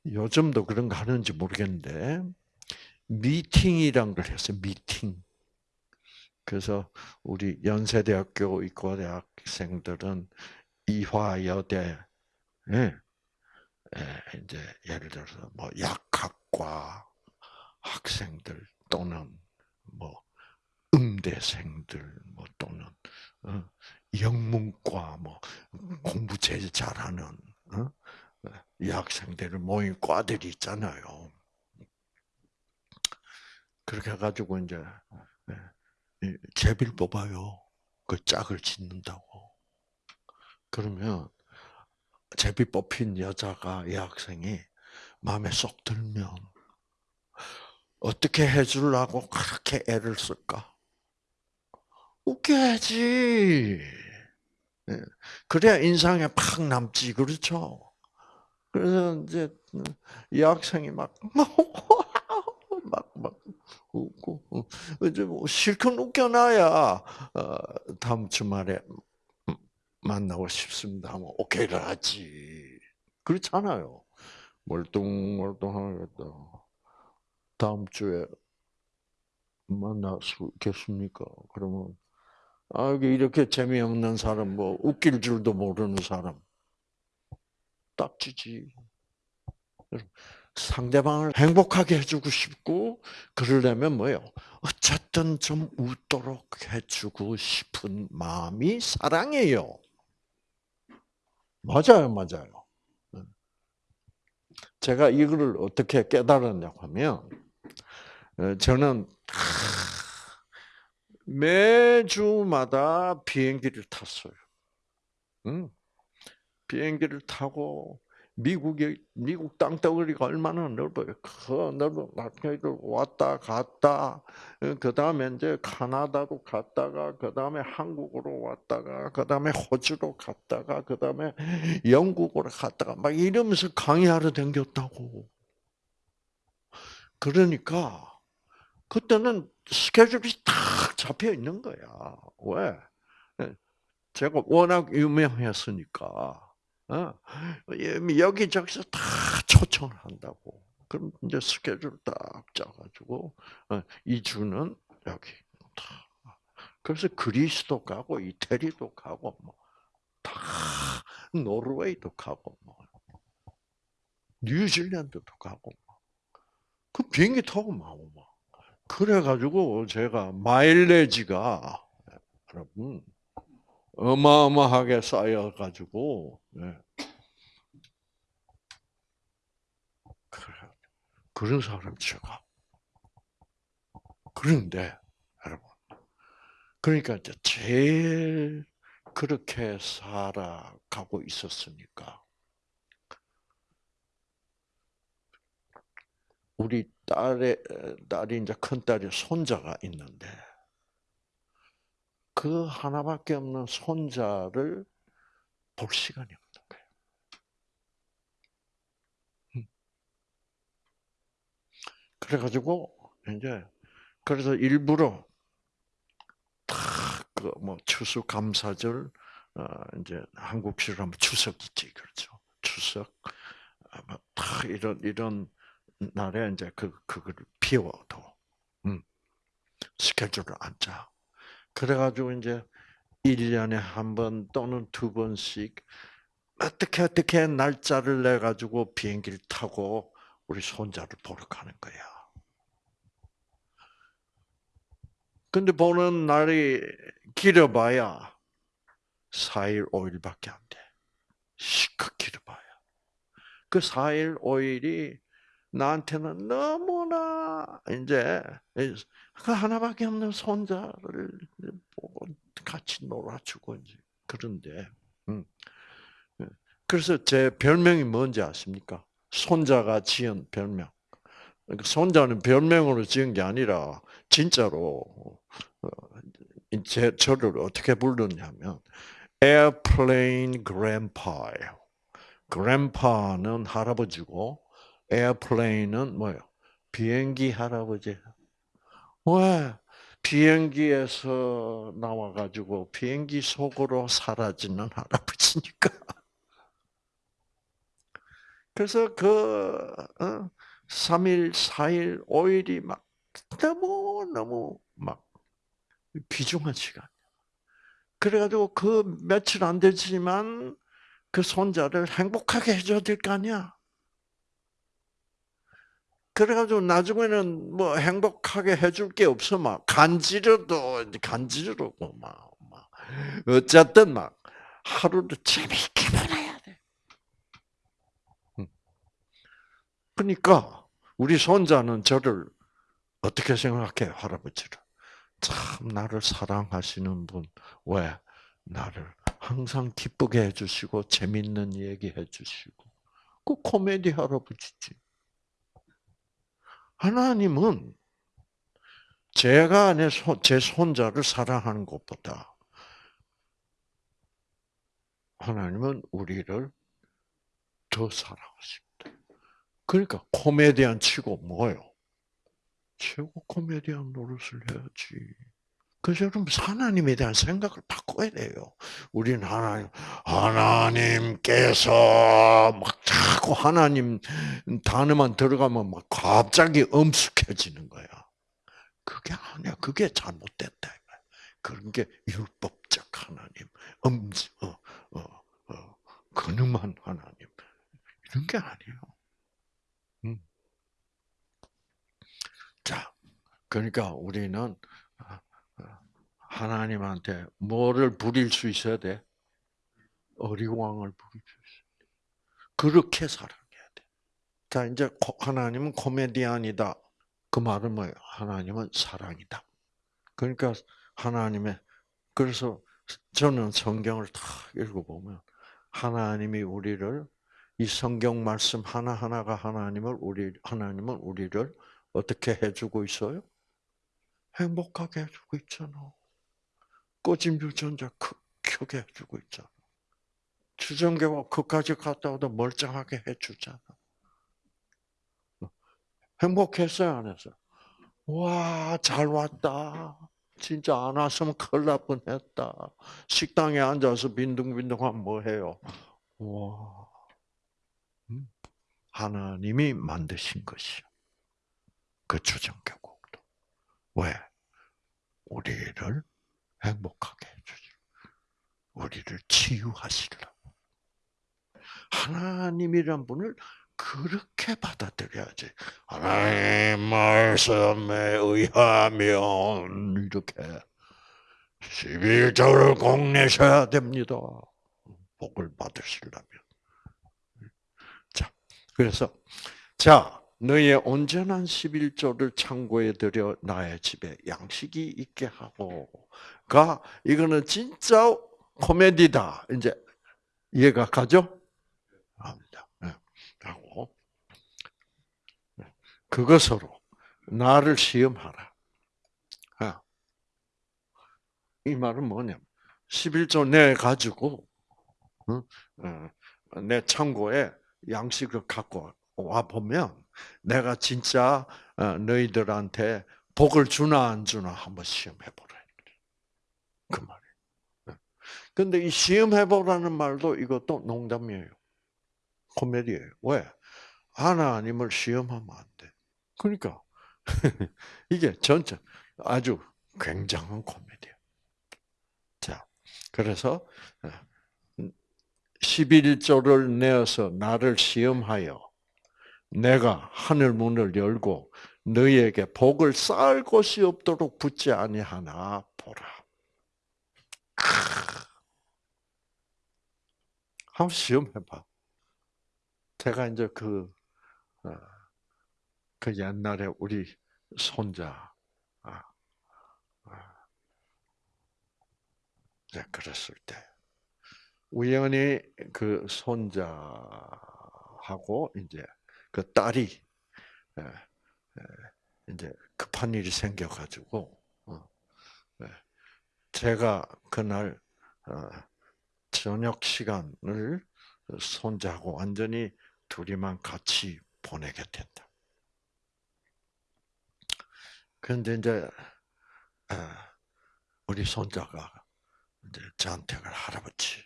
요즘도 그런 거 하는지 모르겠는데, 미팅이란 걸 했어요, 미팅. 그래서 우리 연세대학교 의과대학생들은 이화여대, 예, 이제 예를 들어서 뭐 약학과 학생들 또는 뭐 음대생들 뭐 또는 어, 영문과 뭐 공부 제일 잘하는 어? 이 학생들을 모인 과들이 있잖아요. 그렇게 해가지고 이제 제비를 뽑아요. 그 짝을 짓는다고. 그러면 제비 뽑힌 여자가 이 학생이 마음에 쏙 들면 어떻게 해주려고 그렇게 애를 쓸까? 웃겨야지. 그래야 인상에 팍 남지, 그렇죠? 그래서 이제 이 학생이 막, 막, 막, 웃고, 이제 뭐 실컷 웃겨놔야, 어, 다음 주말에 만나고 싶습니다 하면 오케이를 하지. 그렇잖아요. 멀뚱멀뚱하겠다. 다음 주에 만날 수 있겠습니까? 그러면, 아, 이렇게 재미없는 사람, 뭐, 웃길 줄도 모르는 사람. 딱지지. 상대방을 행복하게 해주고 싶고, 그러려면 뭐예요? 어쨌든 좀 웃도록 해주고 싶은 마음이 사랑이에요. 맞아요, 맞아요. 제가 이거를 어떻게 깨달았냐고 하면, 어, 저는 매주마다 비행기를 탔어요. 비행기를 타고 미국의 미국 땅덩어리가 얼마나 넓어요. 그 넓은 땅덩이를 왔다 갔다. 그 다음에 이제 카나다로 갔다가 그 다음에 한국으로 왔다가 그 다음에 호주로 갔다가 그 다음에 영국으로 갔다가 막 이러면서 강의하러 댕겼다고. 그러니까 그때는 스케줄이 딱 잡혀 있는 거야. 왜? 제가 워낙 유명했으니까. 어? 여기저기서 다 초청을 한다고. 그럼 이제 스케줄 딱 짜가지고 어, 이 주는 여기. 그래서 그리스도 가고 이태리도 가고 뭐 다 노르웨이도 가고 뭐 뉴질랜드도 가고 뭐. 그 비행기 타고 막 뭐. 그래가지고 제가 마일레지가 여러분 어마어마하게 쌓여가지고 네. 그런 사람 제가 그런데 여러분 그러니까 이제 제일 그렇게 살아가고 있었으니까 우리 딸의 딸이 이제 큰 딸이 손자가 있는데 그 하나밖에 없는 손자를 볼 시간이 없는 거예요. 음. 그래가지고 이제 그래서 일부러 다그뭐 추수 감사절 어 이제 한국식으로 하면 추석이지 그렇죠. 추석 뭐다 이런 이런 날에 이제 그 그거를 비워도 음, 스케줄을 안 짜. 그래가지고 이제 1년에 한 번 또는 두 번씩 어떻게 어떻게 날짜를 내 가지고 비행기를 타고 우리 손자를 보러 가는 거야. 근데 보는 날이 길어봐야 4일, 5일밖에 안 돼. 시크 길어봐야. 그 4일, 5일이 나한테는 너무나 이제 그 하나밖에 없는 손자를 같이 놀아주고 이제 그런데 음. 그래서 제 별명이 뭔지 아십니까? 손자가 지은 별명. 그러니까 손자는 별명으로 지은 게 아니라 진짜로 어, 제 저를 어떻게 부르냐면 airplane grandpa예요. grandpa는 할아버지고 airplane은 뭐요? 비행기 할아버지. 왜? 비행기에서 나와가지고 비행기 속으로 사라지는 할아버지니까. 그래서 그, 어, 3일, 4일, 5일이 막 너무 너무 막 귀중한 시간. 그래가지고 그 며칠 안 되지만 그 손자를 행복하게 해줘야 될 거 아니야. 그래가지고 나중에는 뭐 행복하게 해줄 게 없어 막 간지러도 간지러고 막, 막 어쨌든 막 하루를 재미있게 보내야 돼. 그러니까 우리 손자는 저를 어떻게 생각해 할아버지를 참 나를 사랑하시는 분 왜? 나를 항상 기쁘게 해주시고 재밌는 얘기 해주시고 그 코미디 할아버지지. 하나님은 제가 제 손자를 사랑하는 것보다 하나님은 우리를 더 사랑하십니다. 그러니까 코미디언 치고 뭐요? 최고 코미디언 노릇을 해야지. 그래서 여러분 하나님에 대한 생각을 바꿔야 돼요. 우리는 하나님 하나님께서 막 자꾸 하나님 단어만 들어가면 막 갑자기 엄숙해지는 거야. 그게 아니야. 그게 잘못됐다. 그런 게 율법적 하나님, 음, 어, 어, 어, 근엄한 하나님 이런 게 아니에요. 음. 자, 그러니까 우리는 하나님한테 뭐를 부릴 수 있어야 돼? 어리광을 부릴 수 있어야 돼. 그렇게 살아가야 돼. 자, 이제 하나님은 코미디언이다. 그 말은 뭐예요? 하나님은 사랑이다. 그러니까 하나님의 그래서 저는 성경을 다 읽어보면 하나님이 우리를 이 성경 말씀 하나 하나가 하나님을 우리 하나님은 우리를 어떻게 해주고 있어요? 행복하게 해주고 있잖아. 꺼진 유전자 켜게 해주고 있잖아. 주전계가 그까지 갔다 와도 멀쩡하게 해주잖아. 행복했어요, 안 했어요? 와, 잘 왔다. 진짜 안 왔으면 큰일 날 뻔했다. 식당에 앉아서 빈둥빈둥하면 뭐 해요? 와, 음, 하나님이 만드신 것이요. 그 주전계곡도. 왜? 우리를 행복하게 해주시고 우리를 치유하시려고. 하나님이란 분을 그렇게 받아들여야지. 하나님 말씀에 의하면 이렇게 11절을 꼭 내셔야 됩니다. 복을 받으시려면. 자, 그래서 자, 너의 온전한 11조를 창고에 들여 나의 집에 양식이 있게 하고 가 이거는 진짜 코미디다. 이제 이해가 가죠? 합니다. 네. 하고 네. 그것으로 나를 시험하라. 아. 이 말은 뭐냐면 11조 내 가지고 내 창고에 양식을 갖고 와 보면 내가 진짜 어, 너희들한테 복을 주나 안 주나 한번 시험해 보라. 그 말이에요. 근데 이 시험해 보라는 말도 이것도 농담이에요. 코미디예요. 왜? 하나님을 시험하면 안 돼. 그러니까 이게 전체 아주 굉장한 코미디야. 자, 그래서 11조를 내어서 나를 시험하여 내가 하늘 문을 열고 너희에게 복을 쌓을 곳이 없도록 붙지 아니하나 보라. 한번 시험해봐. 제가 이제 그, 어, 그 옛날에 우리 손자, 아, 아, 이제 그랬을 때, 우연히 그 손자하고 이제 그 딸이 이제 급한 일이 생겨가지고 어, 제가 그날 어, 저녁 시간을 손자하고 완전히 둘이만 같이 보내게 된다. 그런데 이제 우리 손자가 이제 저한테 할아버지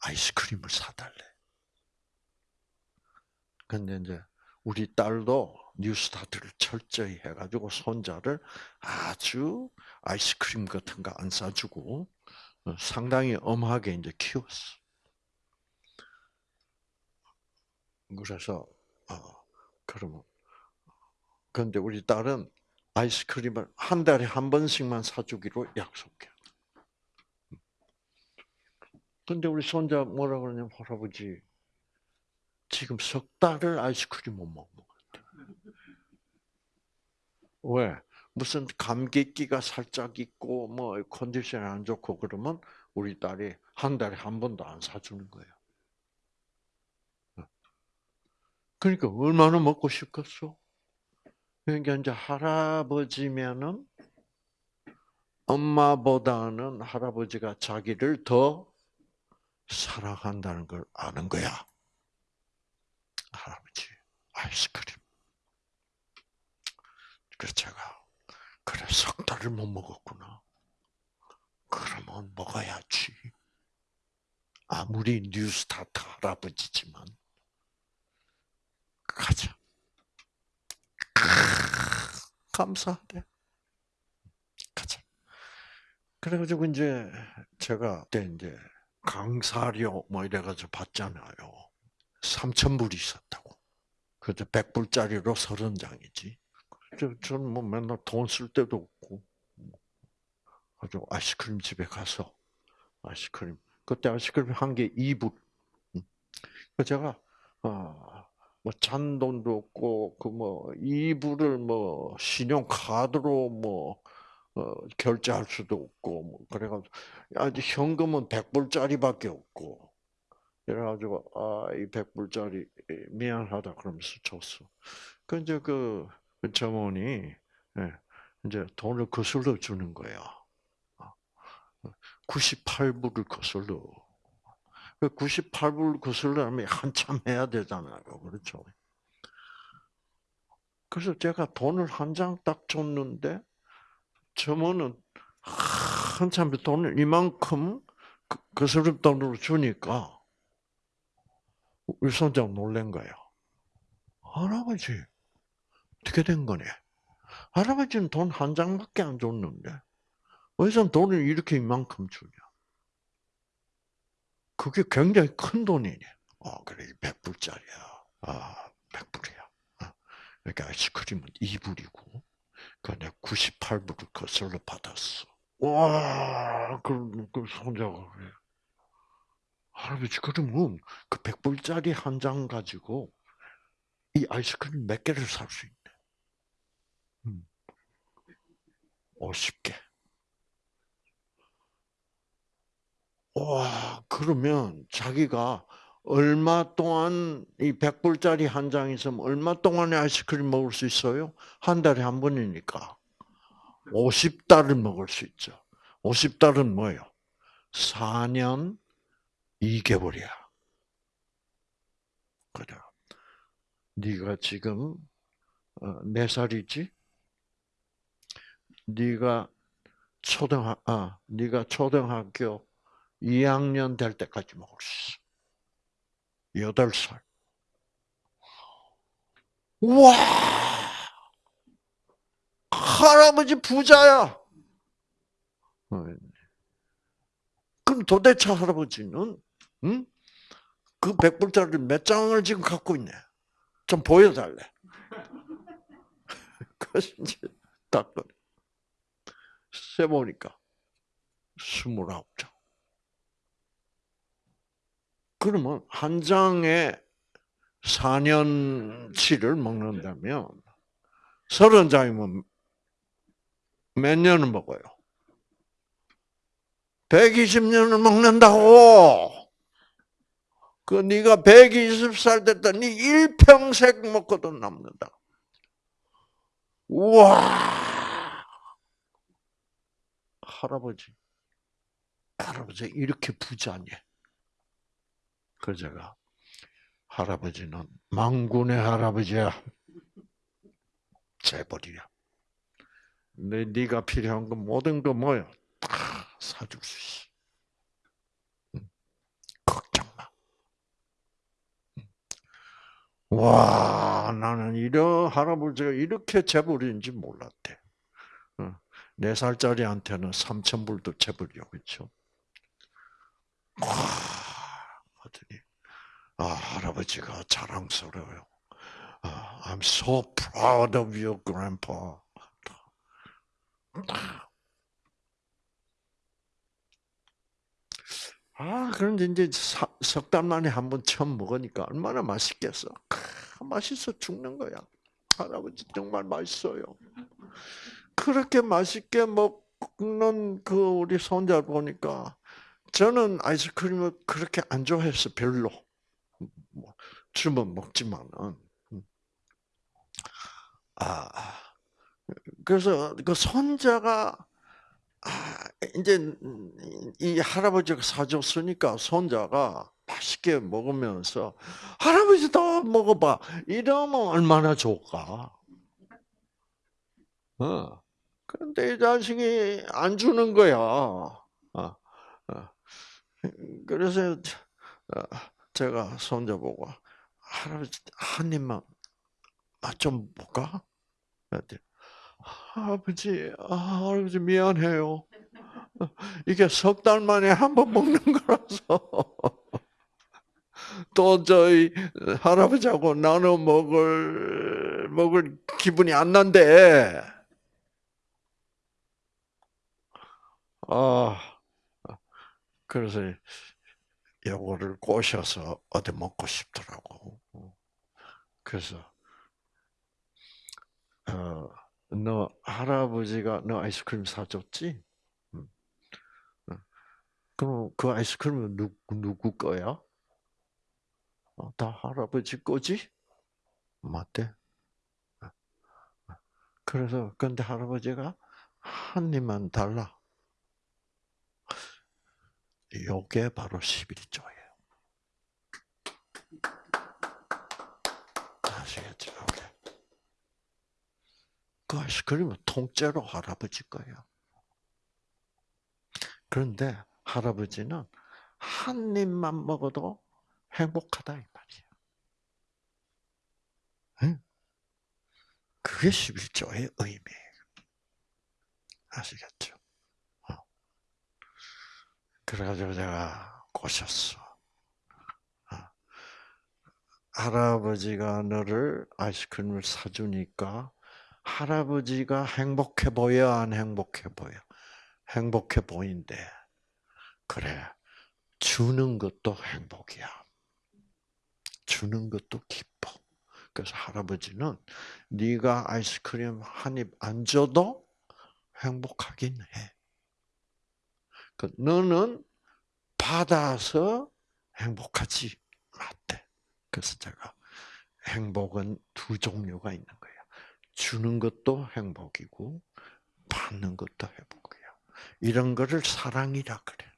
아이스크림을 사달래. 근데 이제 우리 딸도 뉴스타트를 철저히 해가지고 손자를 아주 아이스크림 같은 거 안 사주고 어, 상당히 엄하게 이제 키웠어. 그래서 어 그러면 근데 우리 딸은 아이스크림을 한 달에 한 번씩만 사주기로 약속해. 근데 우리 손자 뭐라 그러냐면 할아버지 지금 석 달을 아이스크림 못 같아. 왜? 무슨 감기기가 살짝 있고 뭐 컨디션이 안 좋고 그러면 우리 딸이 한 달에 한 번도 안 사주는 거예요. 그러니까 얼마나 먹고 싶겠어? 그러니까 이제 할아버지면은 엄마보다는 할아버지가 자기를 더 사랑한다는 걸 아는 거야. 할아버지 아이스크림. 그래서 제가 그래 석 달을 못 먹었구나. 그러면 먹어야지. 아무리 뉴스타트 할아버지지만 가자. 감사하대. 가자. 그래가지고 이제 제가 그때 이제 강사료 뭐 이래가지고 받잖아요. 3천 불이 있었다고. 그때 100불짜리로 30장이지. 저는 뭐 맨날 돈 쓸 때도 없고. 아주 아이스크림 집에 가서 아이스크림. 그때 아이스크림 한 개 2불. 그 제가 아, 뭐 잔돈도 없고 그 뭐 2불을 뭐 신용 카드로 뭐 어, 결제할 수도 없고 뭐 그래가지고 아직 현금은 100불짜리밖에 없고 그래가지고 아이 백불짜리 미안하다 그러면서 줬어. 그 이제 그 점원이 예, 이제 돈을 거슬러 주는 거야. 98불을 거슬러. 98불 그 거슬러면 한참 해야 되잖아요. 그렇죠? 그래서 제가 돈을 한 장 딱 줬는데 점원은 한참 돈을 이만큼 거스름 그 돈으로 주니까 우리 손자 놀란 거예요. 할아버지, 어떻게 된 거네? 할아버지는 돈 한 장밖에 안 줬는데, 왜서 돈을 이렇게 이만큼 주냐? 그게 굉장히 큰 돈이네. 어, 그래, 100불짜리야. 아, 100불이야. 어, 그러니까 아이스크림은 2불이고, 그 내가 98불을 거슬러 받았어. 와, 그, 그 손자가 그래. 할아버지 그러면 그 백불짜리 한 장 가지고 이 아이스크림 몇 개를 살 수 있네. 음. 50개. 와, 그러면 자기가 얼마 동안 이 백불짜리 한 장 있으면 얼마 동안에 아이스크림 먹을 수 있어요? 한 달에 한 번이니까. 50달을 먹을 수 있죠. 50달은 뭐예요? 4년 2개월이야. 그래. 네가 지금 어, 네 살이지? 네가 초등학 아, 네가 초등학교 2학년 될 때까지 먹을 수 있어. 8살. 와! 할아버지 부자야. 어, 그럼 도대체 할아버지는 응? 그 백불짜리 몇 장을 지금 갖고 있네. 좀 보여달래. 그래서 이제 딱 세보니까 스물아홉 장. 그러면 한 장에 4년치를 먹는다면 서른 장이면 몇 년을 먹어요? 120년을 먹는다고. 그 네가 120살 됐다. 네 일평생 먹고도 남는다. 우와. 할아버지. 할아버지 이렇게 부자니. 그 제가 할아버지는 망군의 할아버지야. 재벌이야. 내 네가 필요한 거 모든 거 뭐야? 다 사줄 수 있어. 와, 나는 이런 할아버지가 이렇게 재벌인지 몰랐대. 네 살짜리한테는 3천 불도 재벌이요? 와, 하더니 아, 할아버지가 자랑스러워요. 아, I'm so proud of you, grandpa. 아, 그런데 이제 석 달 만에 한 번 처음 먹으니까 얼마나 맛있겠어. 크, 맛있어 죽는 거야. 할아버지 정말 맛있어요. 그렇게 맛있게 먹는 그 우리 손자 보니까 저는 아이스크림을 그렇게 안 좋아해서 별로. 뭐, 주면 먹지만은. 아, 그래서 그 손자가 아, 이제 이 할아버지가 사줬으니까 손자가 맛있게 먹으면서 할아버지 더 먹어봐 이러면 얼마나 좋을까? 어. 그런데 이 자식이 안 주는 거야. 어. 어. 그래서 어, 제가 손자 보고 할아버지 한 입만 맛좀 볼까? 아버지, 아, 아버지 미안해요. 이게 석 달 만에 한 번 먹는 거라서 또 저희 할아버지하고 나눠 먹을 먹을 기분이 안 난대. 아, 그래서 요거를 꼬셔서 어디 먹고 싶더라고. 그래서 어, 너 할아버지가 너 아이스크림 사줬지? 그럼 그 아이스크림은 누구, 누구 거야? 어, 다 할아버지 거지? 맞대. 그래서 근데 할아버지가 한 입만 달라. 요게 바로 11조예요. 아시겠죠? 그 아이스크림은 통째로 할아버지 거예요. 그런데 할아버지는 한 입만 먹어도 행복하다 이 말이에요. 그게 11조의 의미예요. 아시겠죠? 어. 그래가지고 제가 꼬셨어. 어. 할아버지가 너를 아이스크림을 사주니까 할아버지가 행복해 보여, 안 행복해 보여? 행복해 보인대. 그래. 주는 것도 행복이야. 주는 것도 기뻐. 그래서 할아버지는 네가 아이스크림 한 입 안 줘도 행복하긴 해. 그 너는 받아서 행복하지 맞대. 그래서 제가 행복은 두 종류가 있는 거예요. 주는 것도 행복이고 받는 것도 회복이야. 이런 거를 사랑이라 그래.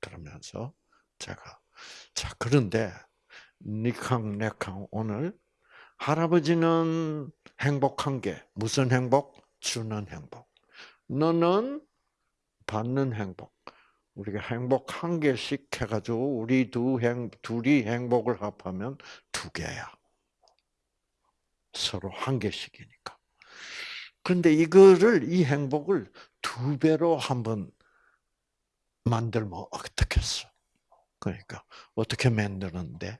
그러면서 제가 자 그런데 니캉 네캉 오늘 할아버지는 행복한 게 무슨 행복? 주는 행복. 너는 받는 행복. 우리가 행복 한 개씩 해가지고 우리 두 행, 둘이 행복을 합하면 두 개야. 서로 한 개씩이니까. 근데 이거를, 이 행복을 두 배로 한번 만들면 어떻겠어? 그러니까, 어떻게 만드는데?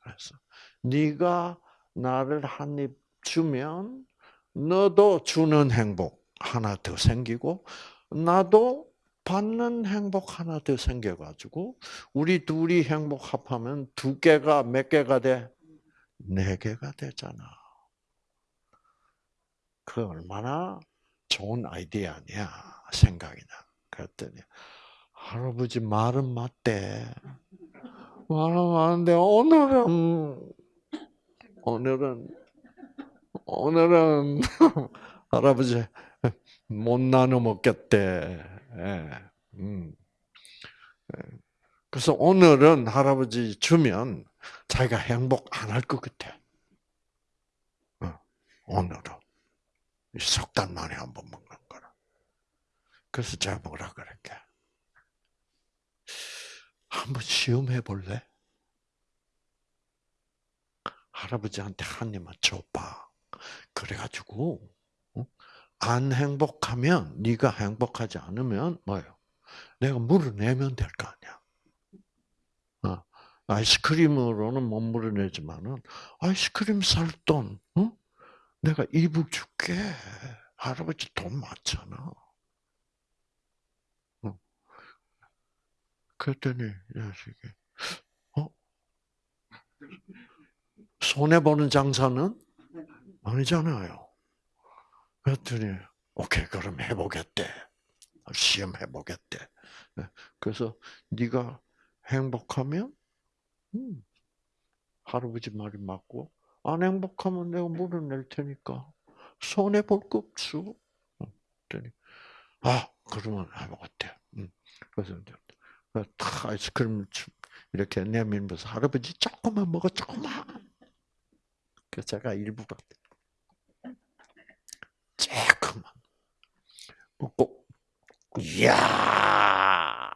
그래서, 네가 나를 한 입 주면, 너도 주는 행복 하나 더 생기고, 나도 받는 행복 하나 더 생겨가지고, 우리 둘이 행복 합하면 두 개가 몇 개가 돼? 네 개가 되잖아. 그 얼마나 좋은 아이디어 아니야 생각이 나. 그랬더니 할아버지 말은 맞대. 말은 맞는데 오늘은 오늘은 오늘은 할아버지 못 나눠 먹겠대. 예. 음. 예. 그래서 오늘은 할아버지 주면 자기가 행복 안 할 것 같아. 어, 오늘은. 석달 만에 한 번 먹는 거라. 그래서 제가 뭐라 그럴게. 한번 시험해 볼래? 할아버지한테 한 입만 줘봐. 그래가지고 어? 안 행복하면 네가 행복하지 않으면 뭐요? 내가 물어내면 될 거 아니야. 어? 아이스크림으로는 못 물어내지만은 아이스크림 살 돈, 어? 내가 이불 줄게. 할아버지 돈 많잖아. 어. 그랬더니 자식이 어 손해 보는 장사는 아니잖아요. 그랬더니 오케이 그럼 해보겠대. 시험 해 보겠대. 네. 그래서 네가 행복하면 음, 할아버지 말이 맞고 안 행복하면 내가 물어낼 테니까 손해 볼 거 없어. 그랬더니 아 그러면 해먹었대. 음. 그래서 다 아이스크림 이렇게 내밀면서 할아버지 조금만 먹어 조금만. 그래서 제가 일부러 조금만 이야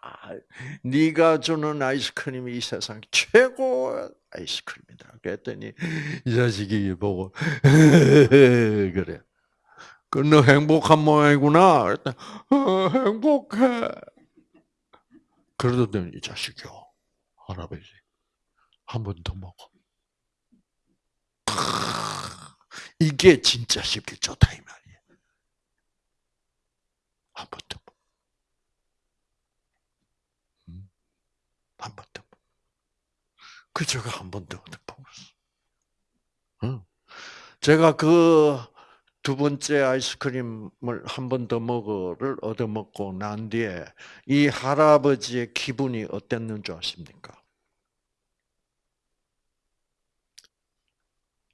네가 주는 아이스크림이 이 세상 최고 아이스크림이다. 그랬더니 이 자식이 보고 그래. 그 너 행복한 모양이구나. 그랬더니 어, 행복해. 그러더니 이 자식이요. 할아버지 한 번 더 먹어. 이게 진짜 쉽게 좋다 이 말이야. 한번 더. 음. 한번 더. 그 제가 한번더 먹었어. 제가 그 두 번째 아이스크림을 한 번 더 먹어를 얻어 먹고 난 뒤에 이 할아버지의 기분이 어땠는 줄 아십니까?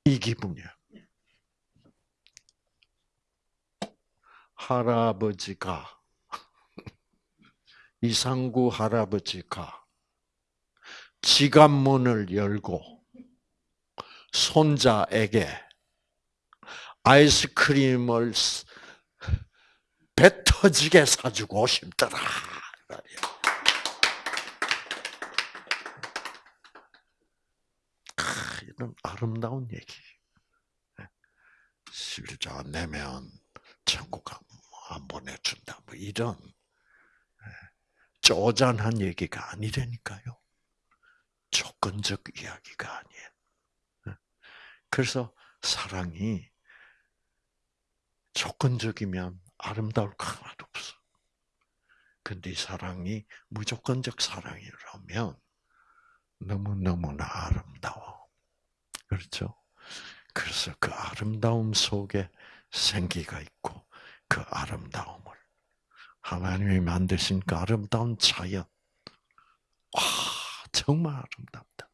이 기분이야. 할아버지가 이상구 할아버지가 지갑 문을 열고 손자에게 아이스크림을 배 터지게 사주고 싶더라. 이런 아름다운 얘기. 실자 내면 천국 안 보내준다. 뭐 이런 쪼잔한 얘기가 아니라니까요. 조건적 이야기가 아니에요. 그래서 사랑이 조건적이면 아름다울 거 하나도 없어. 근데 이 사랑이 무조건적 사랑이라면 너무너무나 아름다워. 그렇죠? 그래서 그 아름다움 속에 생기가 있고 그 아름다움을 하나님이 만드신 그 아름다운 자연 와 정말 아름답다.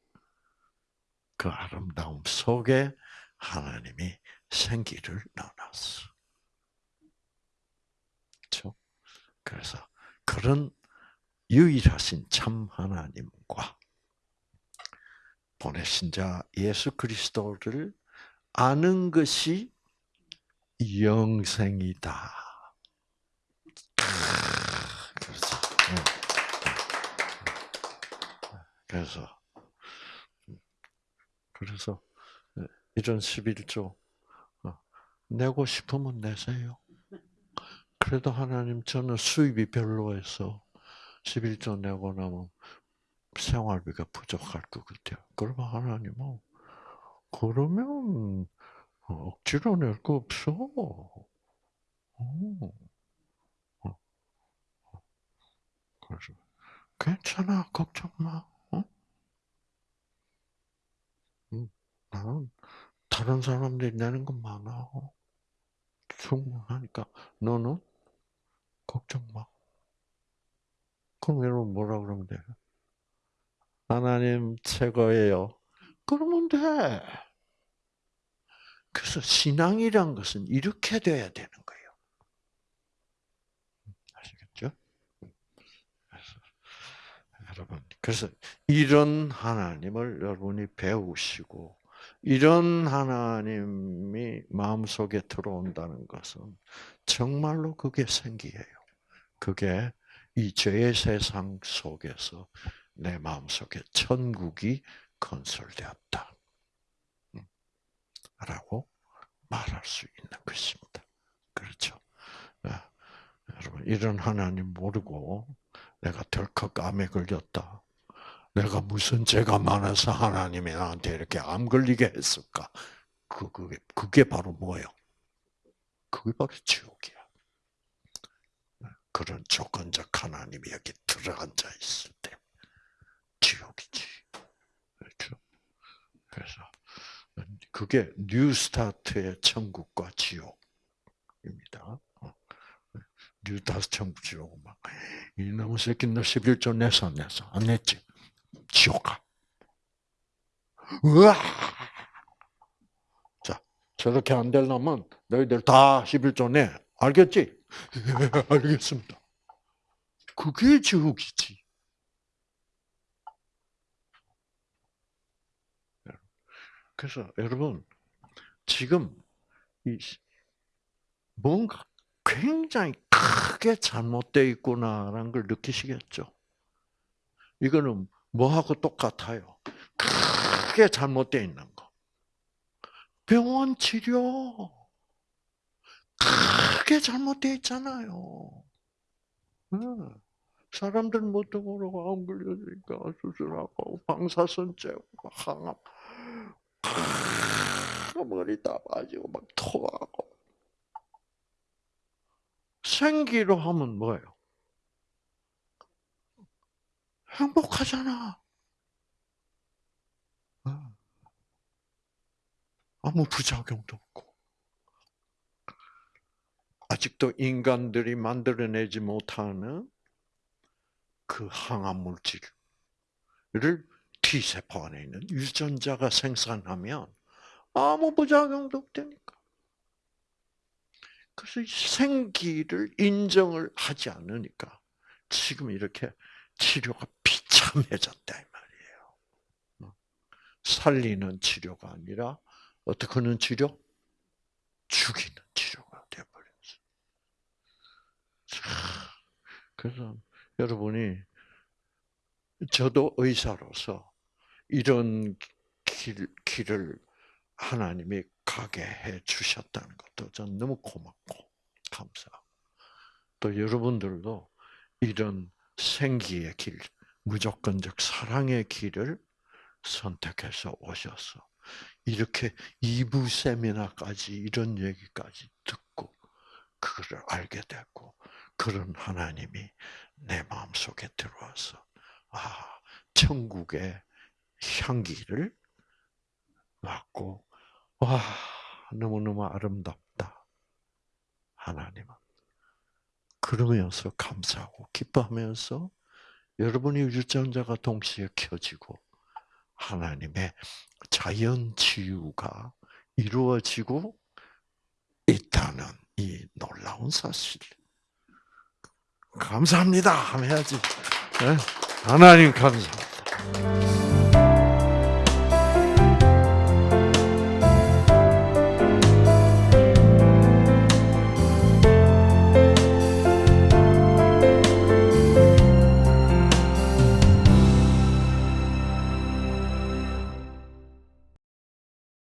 그 아름다움 속에 하나님이 생기를 넣어놨어. 그렇죠? 그래서 그런 유일하신 참 하나님과 보내신 자 예수 그리스도를 아는 것이 영생이다. 그래서, 그래서, 그래서 이런 11조 어, 내고 싶으면 내세요. 그래도 하나님 저는 수입이 별로해서 11조 내고 나면 생활비가 부족할 것 같아요. 그러면 하나님은 그러면 억지로 낼 거 없어. 어. 어. 그래서 괜찮아 걱정 마. 어? 나는 다른 사람들이 내는 건 많아. 충분하니까 너는 걱정 마. 그럼 여러분 뭐라 그러면 돼? 하나님 최고예요. 그러면 돼. 그래서 신앙이란 것은 이렇게 돼야 되는 거예요. 아시겠죠? 여러분, 그래서 이런 하나님을 여러분이 배우시고 이런 하나님이 마음속에 들어온다는 것은 정말로 그게 생기예요. 그게 이 죄의 세상 속에서 내 마음속에 천국이 건설되었다. 음, 라고 말할 수 있는 것입니다. 그렇죠. 아, 여러분, 이런 하나님 모르고 내가 덜컥 암에 걸렸다. 내가 무슨 죄가 많아서 하나님이 나한테 이렇게 암 걸리게 했을까? 그, 그게, 그게 바로 뭐예요? 그게 바로 지옥이야. 그런 조건적 하나님이 여기 들어앉아 있을 때 지옥이지. 그렇죠? 그래서 그게 뉴스타트의 천국과 지옥입니다. 어. 뉴스타트 천국 지옥은 막 이놈의 새끼 너 11조 내서 내서 안 냈지? 지옥 가. 우와! 자, 저렇게 안 되려면 너희들 다 11조 내. 알겠지? 알겠습니다. 그게 지옥이지. 그래서 여러분 지금 이 뭔가 굉장히 크게 잘못되어 있구나라는 걸 느끼시겠죠? 이거는 뭐하고 똑같아요? 크게 잘못되어 있는 거. 병원 치료. 크게 잘못되어 있잖아요. 사람들 뭣도 모르고 암 걸려니까 수술하고 방사선 째고 항암 머리 다 빠지고 막 토하고 생기로 하면 뭐예요? 행복하잖아. 아무 부작용도 없고. 아직도 인간들이 만들어내지 못하는 그 항암 물질을 T세포 안에 있는 유전자가 생산하면 아무 부작용도 없다니까. 그래서 생기를 인정을 하지 않으니까 지금 이렇게 치료가 비참해졌다 이 말이에요. 어? 살리는 치료가 아니라 어떻게 하는 치료? 죽이는 치료가 되어버렸어. 그래서 여러분이 저도 의사로서 이런 길, 길을 하나님이 가게 해 주셨다는 것도 전 너무 고맙고 감사하고. 또 여러분들도 이런 생기의 길, 무조건적 사랑의 길을 선택해서 오셔서 이렇게 2부 세미나까지 이런 얘기까지 듣고 그거를 알게 됐고 그런 하나님이 내 마음속에 들어와서 아 천국의 향기를 맡고 와 너무너무 아름답다 하나님은 그러면서 감사하고 기뻐하면서 여러분의 유전자가 동시에 켜지고 하나님의 자연 치유가 이루어지고 있다는 이 놀라운 사실. 감사합니다 하면 해야지. 예? 하나님 감사합니다.